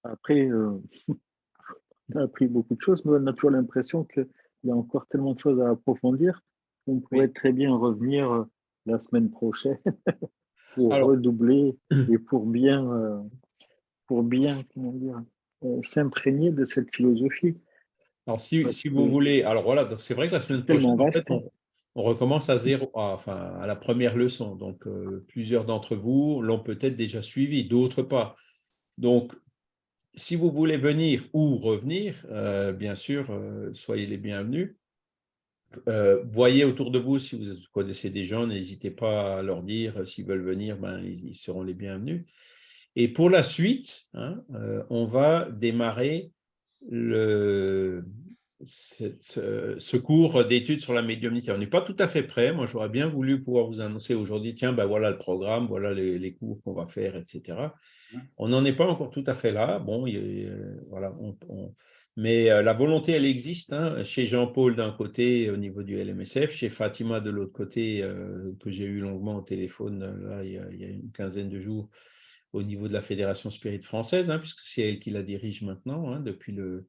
Après, euh, [LAUGHS] on a appris beaucoup de choses, mais on a toujours l'impression qu'il y a encore tellement de choses à approfondir qu'on pourrait très bien revenir la semaine prochaine [LAUGHS] pour redoubler [CLEARS THROAT] et pour bien pour bien euh, s'imprégner de cette philosophie. Alors, si, si vous voulez, alors voilà, c'est vrai que la semaine prochaine, on, recommence à zéro, enfin, à la première leçon. Donc, euh, plusieurs d'entre vous l'ont peut-être déjà suivi, d'autres pas. Donc, si vous voulez venir ou revenir, euh, bien sûr, soyez les bienvenus. voyez autour de vous si vous connaissez des gens, n'hésitez pas à leur dire s'ils veulent venir, ben, ils seront les bienvenus. Et pour la suite, hein, euh, on va démarrer ce, cours d'études sur la médiumnité. On n'est pas tout à fait prêt. Moi, j'aurais bien voulu pouvoir vous annoncer aujourd'hui, tiens, ben voilà le programme, voilà les, cours qu'on va faire, etc. On n'en est pas encore tout à fait là. Bon, voilà, mais euh, la volonté, elle existe. Hein. chez Jean-Paul d'un côté, au niveau du LMSF, chez Fatima de l'autre côté, euh, que j'ai eu longuement au téléphone il, y a, une quinzaine de jours, au niveau de la Fédération Spirit française, hein, puisque c'est elle qui la dirige maintenant, hein, depuis le,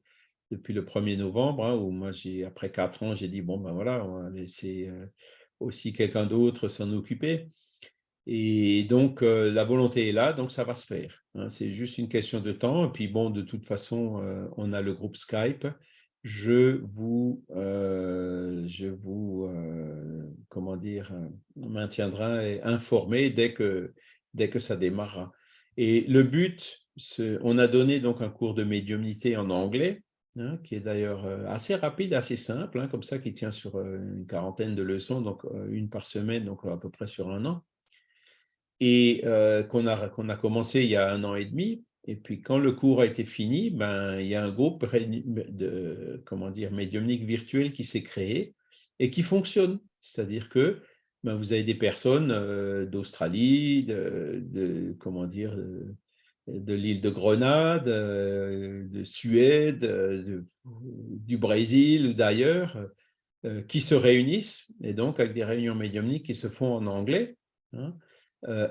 depuis le 1er novembre, hein, où moi, après quatre ans, j'ai dit, bon, ben voilà, on va laisser euh, aussi quelqu'un d'autre s'en occuper. Et donc, euh, la volonté est là, donc ça va se faire. C'est juste une question de temps. Et puis, bon, de toute façon, euh, on a le groupe Skype. Je vous, je vous comment dire, maintiendrai informé dès que, dès que ça démarrera. Et le but, on a donné donc un cours de médiumnité en anglais Hein, qui est d'ailleurs euh, assez rapide, assez simple, hein, comme ça, qui tient sur euh, une quarantaine de leçons, donc euh, une par semaine, donc à peu près sur un an, et qu'on a, qu'on a commencé il y a un an et demi. Et puis, quand le cours a été fini, ben, il y a un groupe de, comment dire, médiumnique virtuel qui s'est créé et qui fonctionne. C'est-à-dire que ben, vous avez des personnes d'Australie, de, comment dire, de l'île de Grenade, euh, de Suède, euh, du Brésil ou d'ailleurs, euh, qui se réunissent, et donc avec des réunions médiumniques qui se font en anglais, hein,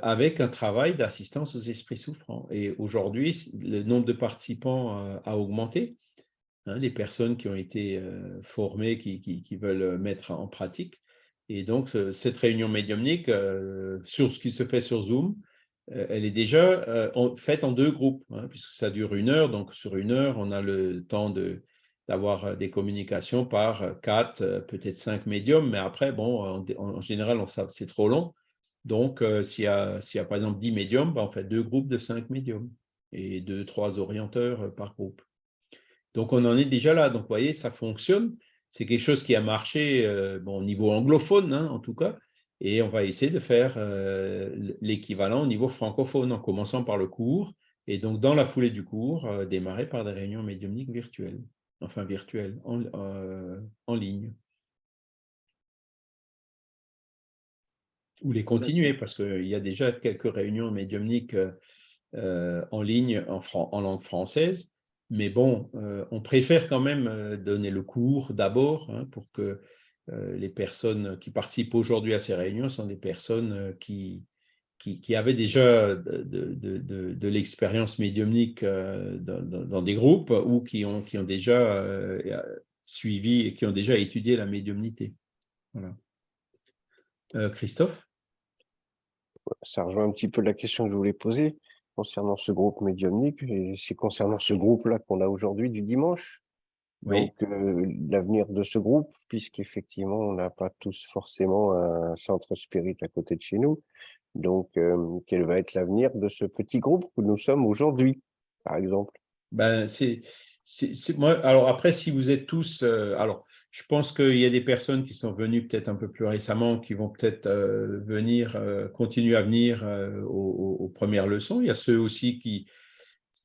avec un travail d'assistance aux esprits souffrants. Et aujourd'hui, le nombre de participants a augmenté. Hein, les personnes qui ont été formées, qui, veulent mettre en pratique. Et donc, cette réunion médiumnique, sur ce qui se fait sur Zoom, euh, elle est déjà euh, faite en deux groupes, hein, puisque ça dure une heure. Donc, sur une heure, on a le temps d'avoir euh, des communications par quatre, peut-être cinq médiums. Mais après, bon, en, général, c'est trop long. Donc, s'il y, a, par exemple dix médiums, ben, on fait deux groupes de cinq médiums et deux, trois orienteurs par groupe. Donc, on en est déjà là. Donc, vous voyez, ça fonctionne. C'est quelque chose qui a marché bon, au niveau anglophone, hein, en tout cas. Et on va essayer de faire euh, l'équivalent au niveau francophone en commençant par le cours et donc dans la foulée du cours, euh, démarrer par des réunions médiumniques virtuelles, enfin virtuelles, en, euh, ligne. Ou les continuer parce qu'il y a déjà quelques réunions médiumniques en ligne en, en, langue française. Mais bon, on préfère quand même donner le cours d'abord hein, pour que euh, les personnes qui participent aujourd'hui à ces réunions sont des personnes euh, qui, qui, avaient déjà de, l'expérience médiumnique euh, dans, des groupes ou qui ont, qui ont déjà suivi et qui ont déjà étudié la médiumnité. Christophe? Ça rejoint un petit peu la question que je voulais poser concernant ce groupe médiumnique, et c'est concernant ce groupe-là qu'on a aujourd'hui du dimanche. Donc, l'avenir de ce groupe, puisqu'effectivement, on n'a pas tous forcément un centre spirit à côté de chez nous. Donc, quel va être l'avenir de ce petit groupe que nous sommes aujourd'hui, par exemple? Ben, c'est, moi, alors après, si vous êtes tous, alors je pense qu'il y a des personnes qui sont venues peut-être un peu plus récemment, qui vont peut-être venir, continuer à venir aux, aux, premières leçons. Il y a ceux aussi qui,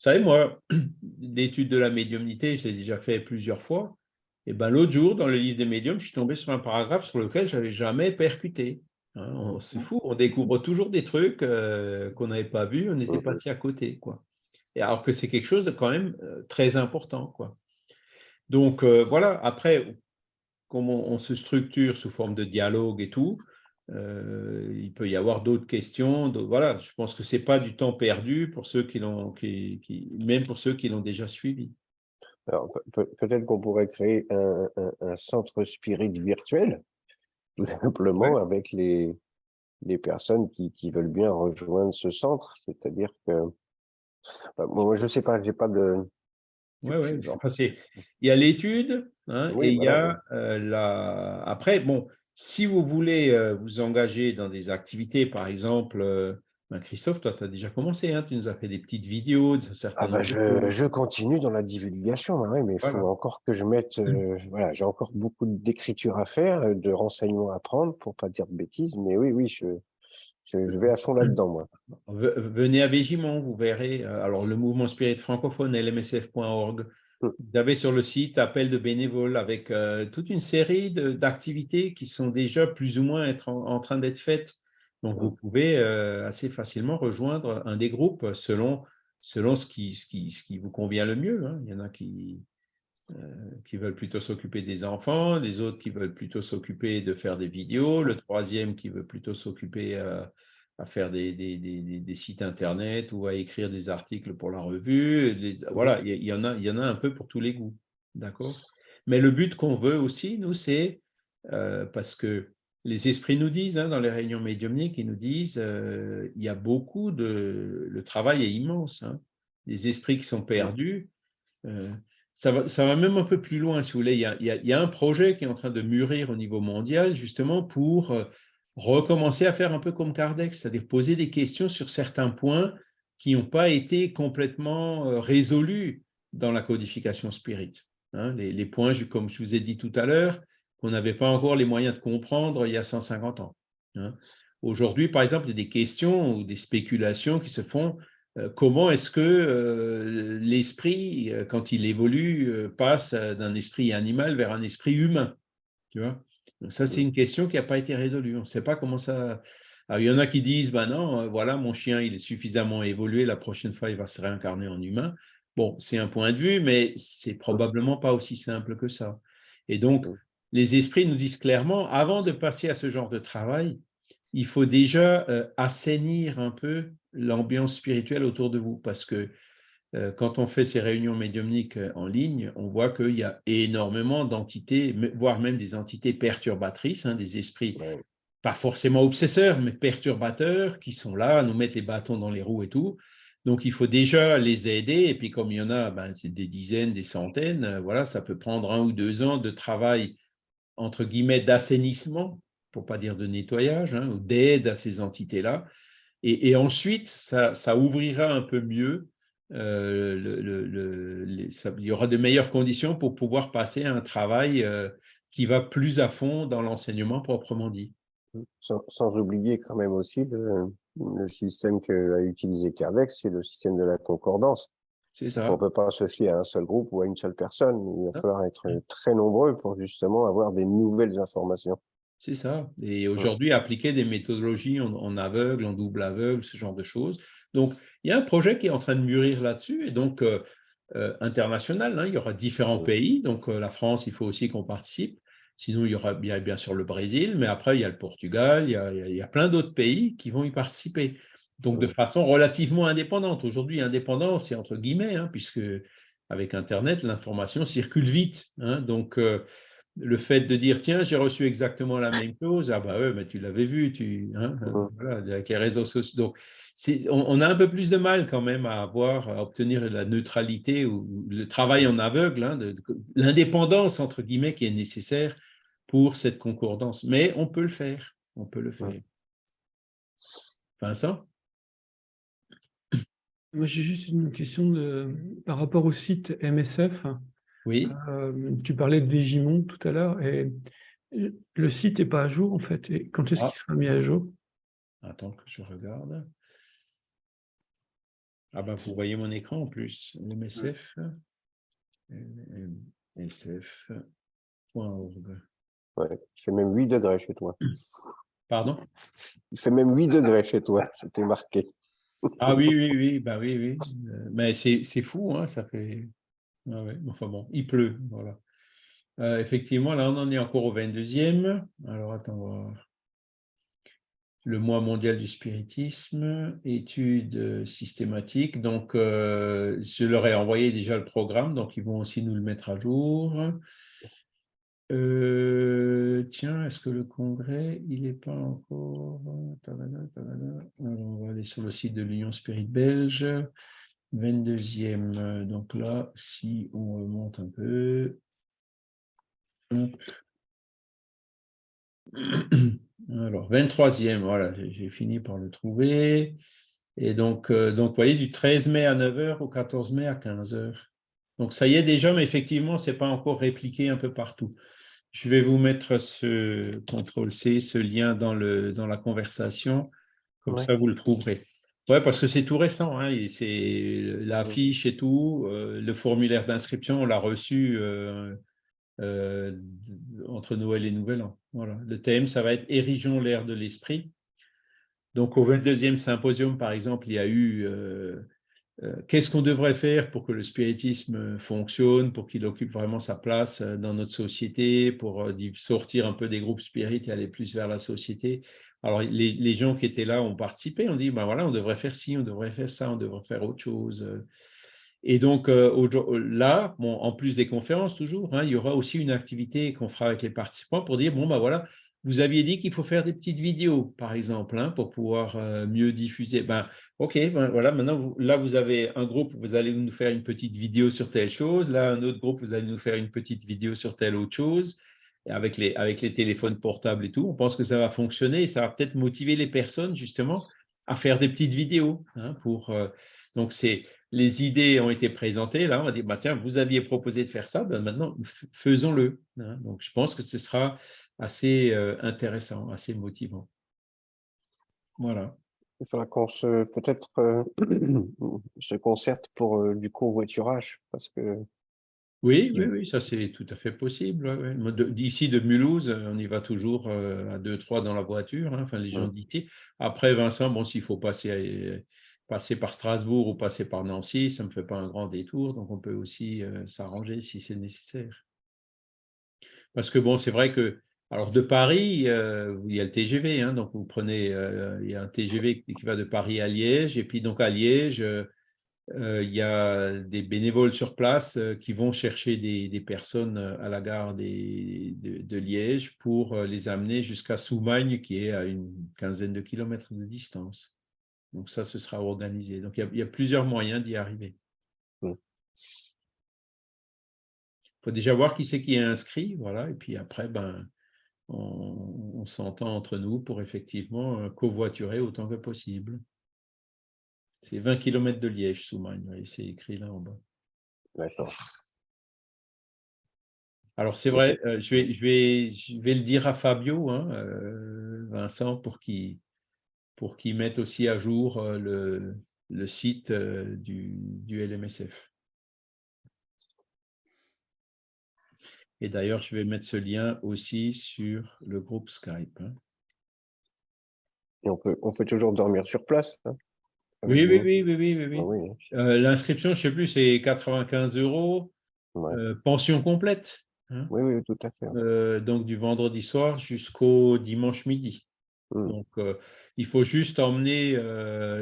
vous savez, moi, [CLEARS THROAT] l'étude de la médiumnité, je l'ai déjà fait plusieurs fois. Et ben, l'autre jour, dans le livre des médiums, je suis tombé sur un paragraphe sur lequel je n'avais jamais percuté. Hein. c'est fou, on découvre toujours des trucs euh, qu'on n'avait pas vus, on était passé à côté. Quoi. Et alors que c'est quelque chose de quand même euh, très important. Quoi. Donc euh, voilà, après, comment on, se structure sous forme de dialogue et tout, euh, il peut y avoir d'autres questions. Voilà, je pense que ce n'est pas du temps perdu pour ceux qui l'ont, qui, même pour ceux qui l'ont déjà suivi. Alors, peut-être qu'on pourrait créer un, centre spirit virtuel, [LAUGHS] tout simplement, avec les, les personnes qui, qui, veulent bien rejoindre ce centre. C'est-à-dire que, bah, moi, je ne sais pas, j'ai pas de... Oui, oui. Enfin, il y a l'étude hein, et il y a euh, la... Après, bon, si vous voulez euh, vous engager dans des activités, par exemple, euh, ben, Christophe, toi, tu as déjà commencé, hein, tu nous as fait des petites vidéos. De ah bah, je, continue dans la divulgation, mais il faut encore que je mette, mmh. euh, voilà, j'ai encore beaucoup d'écriture à faire, de renseignements à prendre, pour pas dire de bêtises, mais oui, oui, je, je, vais à fond là-dedans, moi. Venez à Végimont, vous verrez. Alors, le mouvement spirit francophone, lmsf.org, Vous avez sur le site appel de bénévoles avec toute une série d'activités qui sont déjà plus ou moins être en, train d'être faites. Donc, vous pouvez assez facilement rejoindre un des groupes selon, selon ce, qui, ce, qui, ce qui vous convient le mieux. Hein. Il y en a qui, qui veulent plutôt s'occuper des enfants, les autres qui veulent plutôt s'occuper de faire des vidéos, le troisième qui veut plutôt s'occuper à faire des, sites internet ou à écrire des articles pour la revue. voilà, il y, en a, un peu pour tous les goûts. D'accord? Mais le but qu'on veut aussi, nous, c'est euh, parce que les esprits nous disent, hein, dans les réunions médiumniques, ils nous disent euh, il y a beaucoup de. Le travail est immense. Hein. Les esprits qui sont perdus. Euh, ça va, même un peu plus loin, si vous voulez. Il y, a, un projet qui est en train de mûrir au niveau mondial, justement, pour recommencer à faire un peu comme Kardec, c'est-à-dire poser des questions sur certains points qui n'ont pas été complètement euh, résolus dans la codification spirit. Hein. les, points, comme je vous ai dit tout à l'heure, qu'on n'avait pas encore les moyens de comprendre il y a 150 ans. Hein. Aujourd'hui, par exemple, il y a des questions ou des spéculations qui se font. Euh, comment est-ce que euh, l'esprit, quand il évolue, passe d'un esprit animal vers un esprit humain tu vois? Donc ça, c'est une question qui n'a pas été résolue. On ne sait pas comment ça... il y en a qui disent, ben non, euh, voilà, mon chien, il est suffisamment évolué, la prochaine fois, il va se réincarner en humain. Bon, c'est un point de vue, mais c'est probablement pas aussi simple que ça. Et donc, les esprits nous disent clairement, avant de passer à ce genre de travail, il faut déjà euh, assainir un peu l'ambiance spirituelle autour de vous, parce que euh, quand on fait ces réunions médiumniques euh, en ligne, on voit qu'il y a énormément d'entités, voire même des entités perturbatrices, hein, des esprits pas forcément obsesseurs, mais perturbateurs, qui sont là à nous mettre les bâtons dans les roues et tout. Donc, il faut déjà les aider. Et puis, comme il y en a ben, des dizaines, des centaines, euh, voilà, ça peut prendre un ou deux ans de travail, entre guillemets, d'assainissement, pour pas dire de nettoyage, hein, ou d'aide à ces entités-là. Et, ensuite, ça, ça, ouvrira un peu mieux euh, le, il y aura de meilleures conditions pour pouvoir passer à un travail euh, qui va plus à fond dans l'enseignement proprement dit. Sans, oublier quand même aussi le, système qu'a utilisé Kardec, c'est le système de la concordance. Ça. On ne peut pas se fier à un seul groupe ou à une seule personne. Il va ah. falloir être très nombreux pour justement avoir des nouvelles informations. C'est ça. Et aujourd'hui, appliquer des méthodologies en, aveugle, en double aveugle, ce genre de choses, donc, il y a un projet qui est en train de mûrir là-dessus, et donc euh, euh, international, hein. il y aura différents pays, donc euh, la France, il faut aussi qu'on participe, sinon il y aura bien, bien sûr le Brésil, mais après il y a le Portugal, il y a, plein d'autres pays qui vont y participer, donc de façon relativement indépendante. Aujourd'hui, indépendant, c'est entre guillemets, hein, puisque avec Internet, l'information circule vite, hein. donc le fait de dire tiens j'ai reçu exactement la même [LAUGHS] chose ah bah ouais mais tu l'avais vu tu voilà, avec les réseaux sociaux donc on, a un peu plus de mal quand même à avoir, à obtenir la neutralité ou le travail en aveugle, hein, l'indépendance entre guillemets qui est nécessaire pour cette concordance. Mais on peut le faire, on peut le faire. Vincent? Moi, j'ai juste une question de, par rapport au site MSF. Oui. Euh, tu parlais de Végimon tout à l'heure et le site n'est pas à jour en fait. Et quand est-ce qu'il ah. sera mis à jour? Attends que je regarde. Ah ben, vous voyez mon écran en plus, MSF, msf.org. Ouais, il fait même 8 degrés chez toi. Pardon? Il fait même 8 degrés chez toi, [LAUGHS] c'était marqué. Ah oui, oui, oui, bah oui, oui. Euh, mais c'est fou, hein, ça fait. Ah enfin bon, il pleut, voilà. Euh, effectivement, là, on en est encore au 22e. Alors, attends, voir le mois mondial du spiritisme, études systématiques. Donc, euh, je leur ai envoyé déjà le programme, donc ils vont aussi nous le mettre à jour. Euh, tiens, est-ce que le congrès, il n'est pas encore... on va aller sur le site de l'Union Spirit Belge. 22e, donc là, si on remonte un peu... [CLEARS THROAT] Alors, 23e, voilà, j'ai fini par le trouver. Et donc, euh, donc, vous voyez, du 13 mai à 9h au 14 mai à 15h. Donc, ça y est déjà, mais effectivement, ce n'est pas encore répliqué un peu partout. Je vais vous mettre ce CTRL-C, ce lien dans, le, dans la conversation. Comme ça, vous le trouverez. Oui, parce que c'est tout récent. Hein, c'est la fiche et tout. Euh, le formulaire d'inscription, on l'a reçu euh, euh, entre Noël et Nouvel An. Voilà. Le thème, ça va être Érigeons l'air de l'esprit. Donc, au 22e symposium, par exemple, il y a eu qu'est-ce qu'on devrait faire pour que le spiritisme fonctionne, pour qu'il occupe vraiment sa place dans notre société, pour sortir un peu des groupes spirites et aller plus vers la société? Alors, les, gens qui étaient là ont participé, on dit, ben voilà, on devrait faire ci, on devrait faire ça, on devrait faire autre chose. Et donc, euh, là, en plus des conférences, toujours, hein, il y aura aussi une activité qu'on fera avec les participants pour dire, bon, ben voilà, vous aviez dit qu'il faut faire des petites vidéos, par exemple, hein, pour pouvoir euh, mieux diffuser. Ben, OK, ben, voilà, maintenant, là, vous avez un groupe, vous allez nous faire une petite vidéo sur telle chose. Là, un autre groupe, vous allez nous faire une petite vidéo sur telle autre chose avec les, téléphones portables et tout, on pense que ça va fonctionner et ça va peut-être motiver les personnes justement à faire des petites vidéos. Hein, euh, donc, c'est les idées ont été présentées. Là, on va dire, bah, tiens, vous aviez proposé de faire ça, ben maintenant, faisons-le. Hein. donc, je pense que ce sera assez euh, intéressant, assez motivant. Voilà. Il faudra qu'on se peut-être euh, [CLEARS THROAT] se concerte pour du covoiturage parce que oui, oui, oui, ça c'est tout à fait possible. D'ici de Mulhouse, on y va toujours euh, à deux, trois dans la voiture, hein, enfin les gens d'ici. Après, Vincent, bon, s'il faut passer, passer par Strasbourg ou passer par Nancy, ça ne me fait pas un grand détour, donc on peut aussi euh, s'arranger si c'est nécessaire. Parce que bon, c'est vrai que, alors de Paris, euh, il y a le TGV, hein, donc vous prenez, il y a un TGV qui va de Paris à Liège, et puis donc à Liège, euh, il y a des bénévoles sur place euh, qui vont chercher des, personnes euh, à la gare de, Liège pour les amener jusqu'à Soumagne, qui est à une quinzaine de kilomètres de distance. Donc ça, ce sera organisé. Donc il y a, plusieurs moyens d'y arriver. Il faut déjà voir qui c'est qui est inscrit, voilà, et puis après, ben, on, on s'entend entre nous pour effectivement covoiturer autant que possible. C'est 20 km de Liège, Soumagne, c'est écrit là en bas. D'accord. Alors c'est vrai, euh, je, vais, je, vais, je vais le dire à Fabio, hein, euh, Vincent, pour qu'il pour mette aussi à jour euh, le, le, site du, du, LMSF. Et d'ailleurs, je vais mettre ce lien aussi sur le groupe Skype. Hein. Et on peut, on peut toujours dormir sur place. Hein. Oui, oui, oui, oui, oui, oui. Ah euh, l'inscription, je ne sais plus, c'est 95 euros, euh, pension complète. Hein. Oui, oui, tout à fait. Euh, donc du vendredi soir jusqu'au dimanche midi. Mmh. Donc il faut juste emmener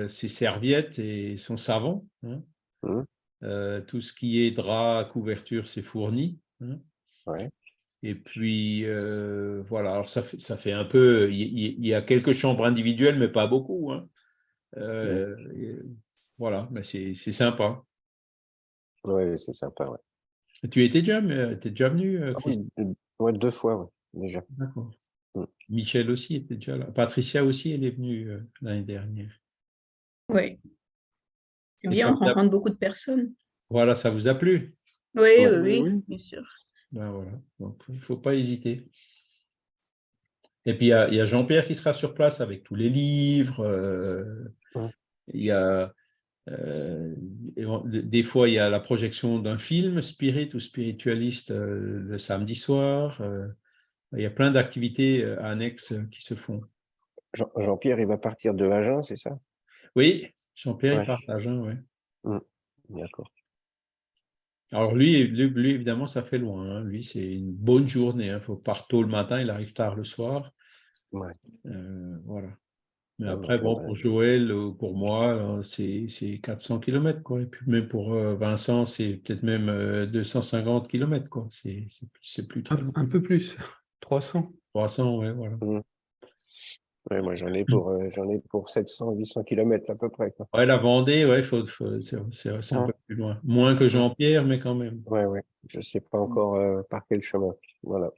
ses serviettes et son savon. Hein. Mmh. tout ce qui est drap, couverture, c'est fourni. Hein. Et puis, voilà, alors ça fait, ça fait un peu, il y, a quelques chambres individuelles, mais pas beaucoup. Euh, voilà, mais c'est sympa. Oui, c'est sympa, ouais. Tu étais déjà, es déjà venu, euh, ah deux fois, déjà. D'accord. Mm. Michel aussi était déjà là. Patricia aussi, elle est venue euh, l'année dernière. Oui. C'est bien, on rencontre beaucoup de personnes. Voilà, ça vous a plu? Oui, oui, oui, bien sûr. Ben voilà, donc il ne faut pas hésiter. Et puis, il y a, Jean-Pierre qui sera sur place avec tous les livres. Euh, il y a, euh, des fois, il y a la projection d'un film spirit ou spiritualiste euh, le samedi soir. il y a plein d'activités annexes qui se font. Jean-Pierre, il va partir de Agen, c'est ça? Oui, Jean-Pierre, il part d'Agen, oui. Mmh. D'accord. Alors lui, lui, évidemment, ça fait loin. Hein. Lui, c'est une bonne journée. Il hein. faut partir tôt le matin, il arrive tard le soir. Euh, voilà. Mais après, bon, pour Joël ou pour moi, c'est 400 km. Quoi. Et puis même pour euh, Vincent, c'est peut-être même 250 euh, km. Quoi. C'est plus un, un, peu plus, 300. 300, ouais, voilà. Mmh moi j'en ai pour euh, j'en ai pour 700 800 km à peu près. Quoi. Ouais, la Vendée, ouais, faut, c'est un peu plus loin. Moins que Jean-Pierre, mais quand même. Ouais, ouais. Je sais pas encore euh, par quel chemin. Voilà.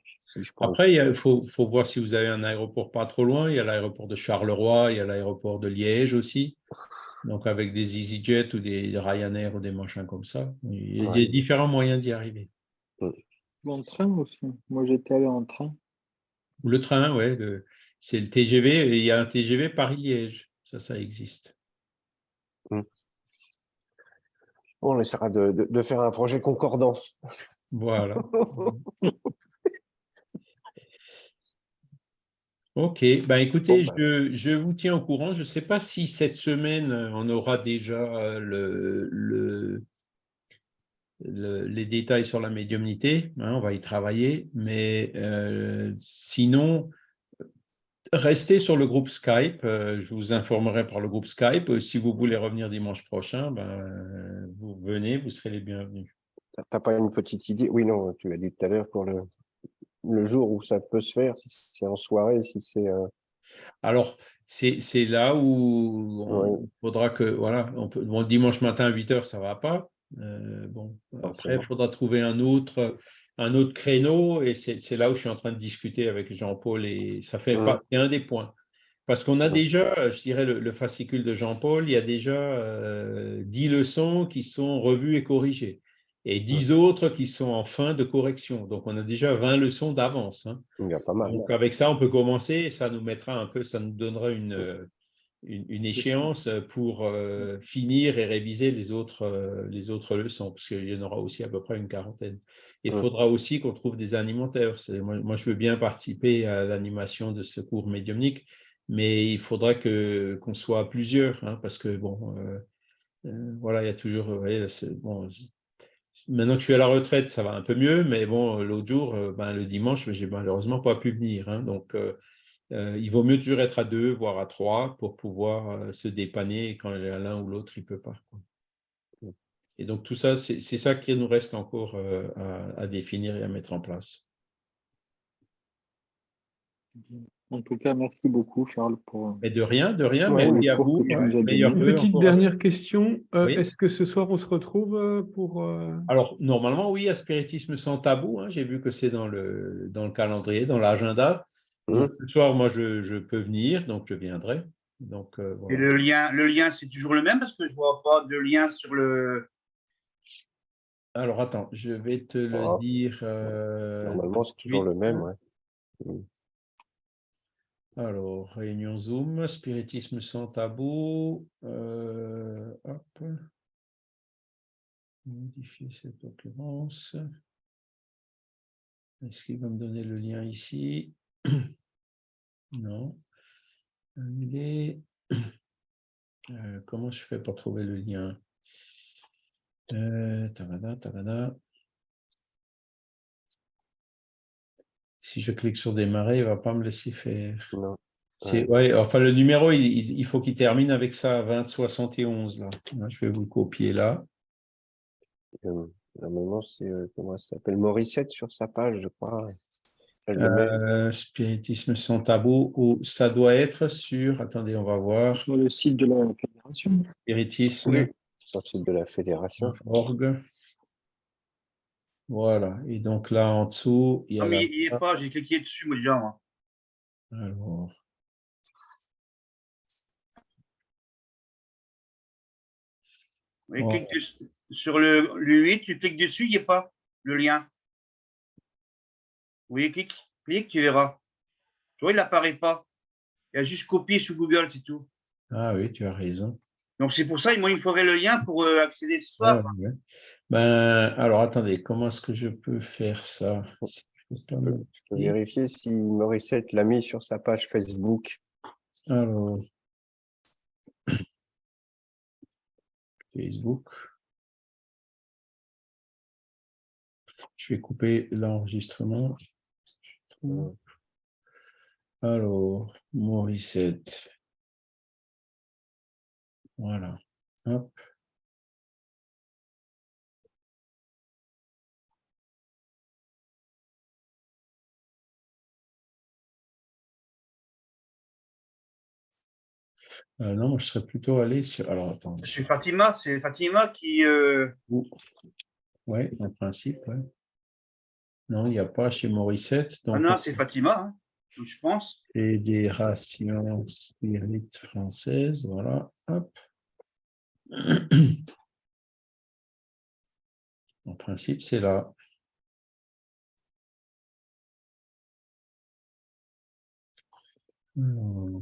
Après, il faut, faut, voir si vous avez un aéroport pas trop loin. Il y a l'aéroport de Charleroi, il y a l'aéroport de Liège aussi. Donc avec des EasyJet ou des Ryanair ou des machins comme ça. Il y a différents moyens d'y arriver. En train aussi. Moi j'étais allé en train. Le train, ouais. Le c'est le TGV, il y a un TGV Paris-Liège, ça, ça existe. On essaiera de, de, de faire un projet concordance. Voilà. [LAUGHS] Ok, ben écoutez, Bon, ben. je, je vous tiens au courant. Je ne sais pas si cette semaine, euh, on aura déjà euh, le, le, le- les détails sur la médiumnité. hein, on va y travailler. Mais euh, sinon, restez sur le groupe Skype. euh, je vous informerai par le groupe Skype. Euh, Si vous voulez revenir dimanche prochain, ben, vous venez, vous serez les bienvenus. T'as- T'as pas une petite idée? Oui, non, tu l'as dit tout à l'heure pour le, le jour où ça peut se faire, si c'est en soirée, si c'est... euh, Alors, c'est là où Ouais. il faudra que, voilà, on peut, bon, dimanche matin à 8 heures, ça va pas. Euh, bon, après, il faudra trouver un autre, un autre créneau et c'est là où je suis en train de discuter avec Jean-Paul et ça fait Ouais. un des points. Parce qu'on a déjà, je dirais, le, le fascicule de Jean-Paul, il y a déjà euh, 10 leçons qui sont revues et corrigées et 10 autres qui sont en fin de correction. Donc, on a déjà 20 leçons d'avance. hein. Il y a pas mal. Donc avec ça, on peut commencer et ça nous mettra un peu, ça nous donnera une, euh, une, une échéance pour euh, finir et réviser les autres, euh, les autres leçons, parce qu'il y en aura aussi à peu près une quarantaine. Il Ouais. faudra aussi qu'on trouve des animateurs. Moi, moi, je veux bien participer à l'animation de ce cours médiumnique, mais il faudra qu'on soit à plusieurs, hein, parce que bon, euh, euh, voilà, il y a toujours, vous voyez, bon, Maintenant que je suis à la retraite, ça va un peu mieux, mais bon, l'autre jour, euh, ben, le dimanche, j'ai malheureusement pas pu venir. hein. donc, euh, il vaut mieux toujours être à deux, voire à trois, pour pouvoir euh, se dépanner quand l'un ou l'autre, il peut pas. quoi. Et donc, tout ça, c'est ça qui nous reste encore euh, à, à définir et à mettre en place. En tout cas, merci beaucoup, Charles, pour. Mais de rien, de rien, Ouais, merci mais à vous. vœux Petite dernière question. euh, Oui. Est-ce que ce soir, on se retrouve pour... euh, Alors, normalement, oui, à Spiritisme sans tabou. hein, J'ai vu que c'est dans le, dans le calendrier, dans l'agenda. Ce soir, moi, je, je peux venir, donc je viendrai. Donc, euh, Et le lien, le lien, c'est toujours le même? Parce que je vois pas de lien sur le. Alors, attends, je vais te le Ah. dire. euh, Normalement, c'est toujours le même, ouais. Alors, réunion Zoom, spiritisme sans tabou. euh, hop. Modifier cette occurrence. Est-ce qu'il va me donner le lien ici? [CLEARS THROAT] Non. Annuler. [CLEARS THROAT] Euh, comment je fais pour trouver le lien? Euh, tabada. Si je clique sur démarrer, il ne va pas me laisser faire. Non. Ouais, enfin, le numéro, il, il- il faut qu'il termine avec ça, 2071. Là. Là, Je vais vous le copier là. Euh, Normalement, c'est, euh, comment ça s'appelle? Morissette sur sa page, je crois. Euh, spiritisme sans tabou, ou ça doit être sur, attendez, on va voir, Sur le site de la fédération. spiritisme. Oui. sur le site de la fédération. Org. Voilà, et donc là en dessous, il y a Non, mais la- il n'y est pas, j'ai cliqué dessus, moi, déjà. moi. Alors, Oui, clique dessus- sur le, le 8, tu cliques dessus, il n'y a pas le lien. Oui, clique, clique, tu verras. Toi, il n'apparaît pas. Il y a juste copié sous Google, c'est tout. ah oui, tu as raison. Donc, c'est pour ça, moi, il me faudrait le lien pour euh, accéder ce soir. Ouais, ouais. Ben, alors attendez, comment est-ce que je peux faire ça? Peux je peux vérifier si Morissette l'a mis sur sa page Facebook. Alors, [COUGHS] Facebook. Je vais couper l'enregistrement. Alors, Morissette. Voilà. Hop. Euh, non, je serais plutôt allé sur. Alors, attendez. C'est Fatima, c'est Fatima qui. euh, Oui, en principe, ouais. Non, il n'y a pas chez Morissette. Ah non, c'est Fatima, hein, je pense. Fédération Spirit française, voilà. Hop. [CLEARS THROAT] En principe, c'est là. Alors,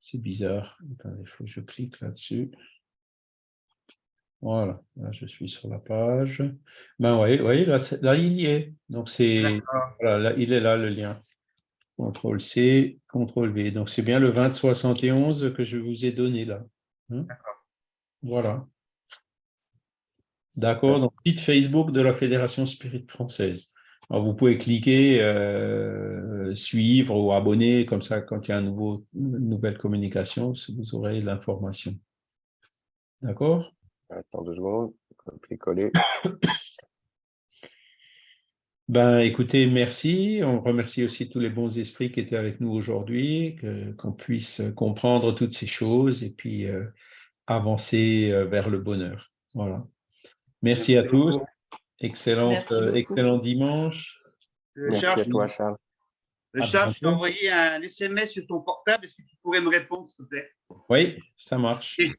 c'est bizarre. Attendez, il faut que je clique là-dessus. Voilà, là je suis sur la page. Ben oui, là, là il y est. Donc c'est voilà, là, il est là le lien. CTRL C, CTRL V. Donc c'est bien le 2071 que je vous ai donné là. Hein? Voilà. D'accord, donc site Facebook de la Fédération Spirit Française. Alors, vous pouvez cliquer euh, suivre ou abonner, comme ça, quand il y a un nouveau, une nouvelle communication, vous aurez l'information. D'accord? Attends deux secondes, copier-coller. Ben, écoutez, merci. On remercie aussi tous les bons esprits qui étaient avec nous aujourd'hui, qu'on puisse comprendre toutes ces choses et puis euh, avancer euh, vers le bonheur. Voilà. Merci, à tous. Excellent, euh, excellent dimanche. Merci Charles, à toi, Charles. À Charles, je t'ai envoyé un SMS sur ton portable. Est-ce que tu pourrais me répondre, s'il te plaît? Oui, ça marche. Et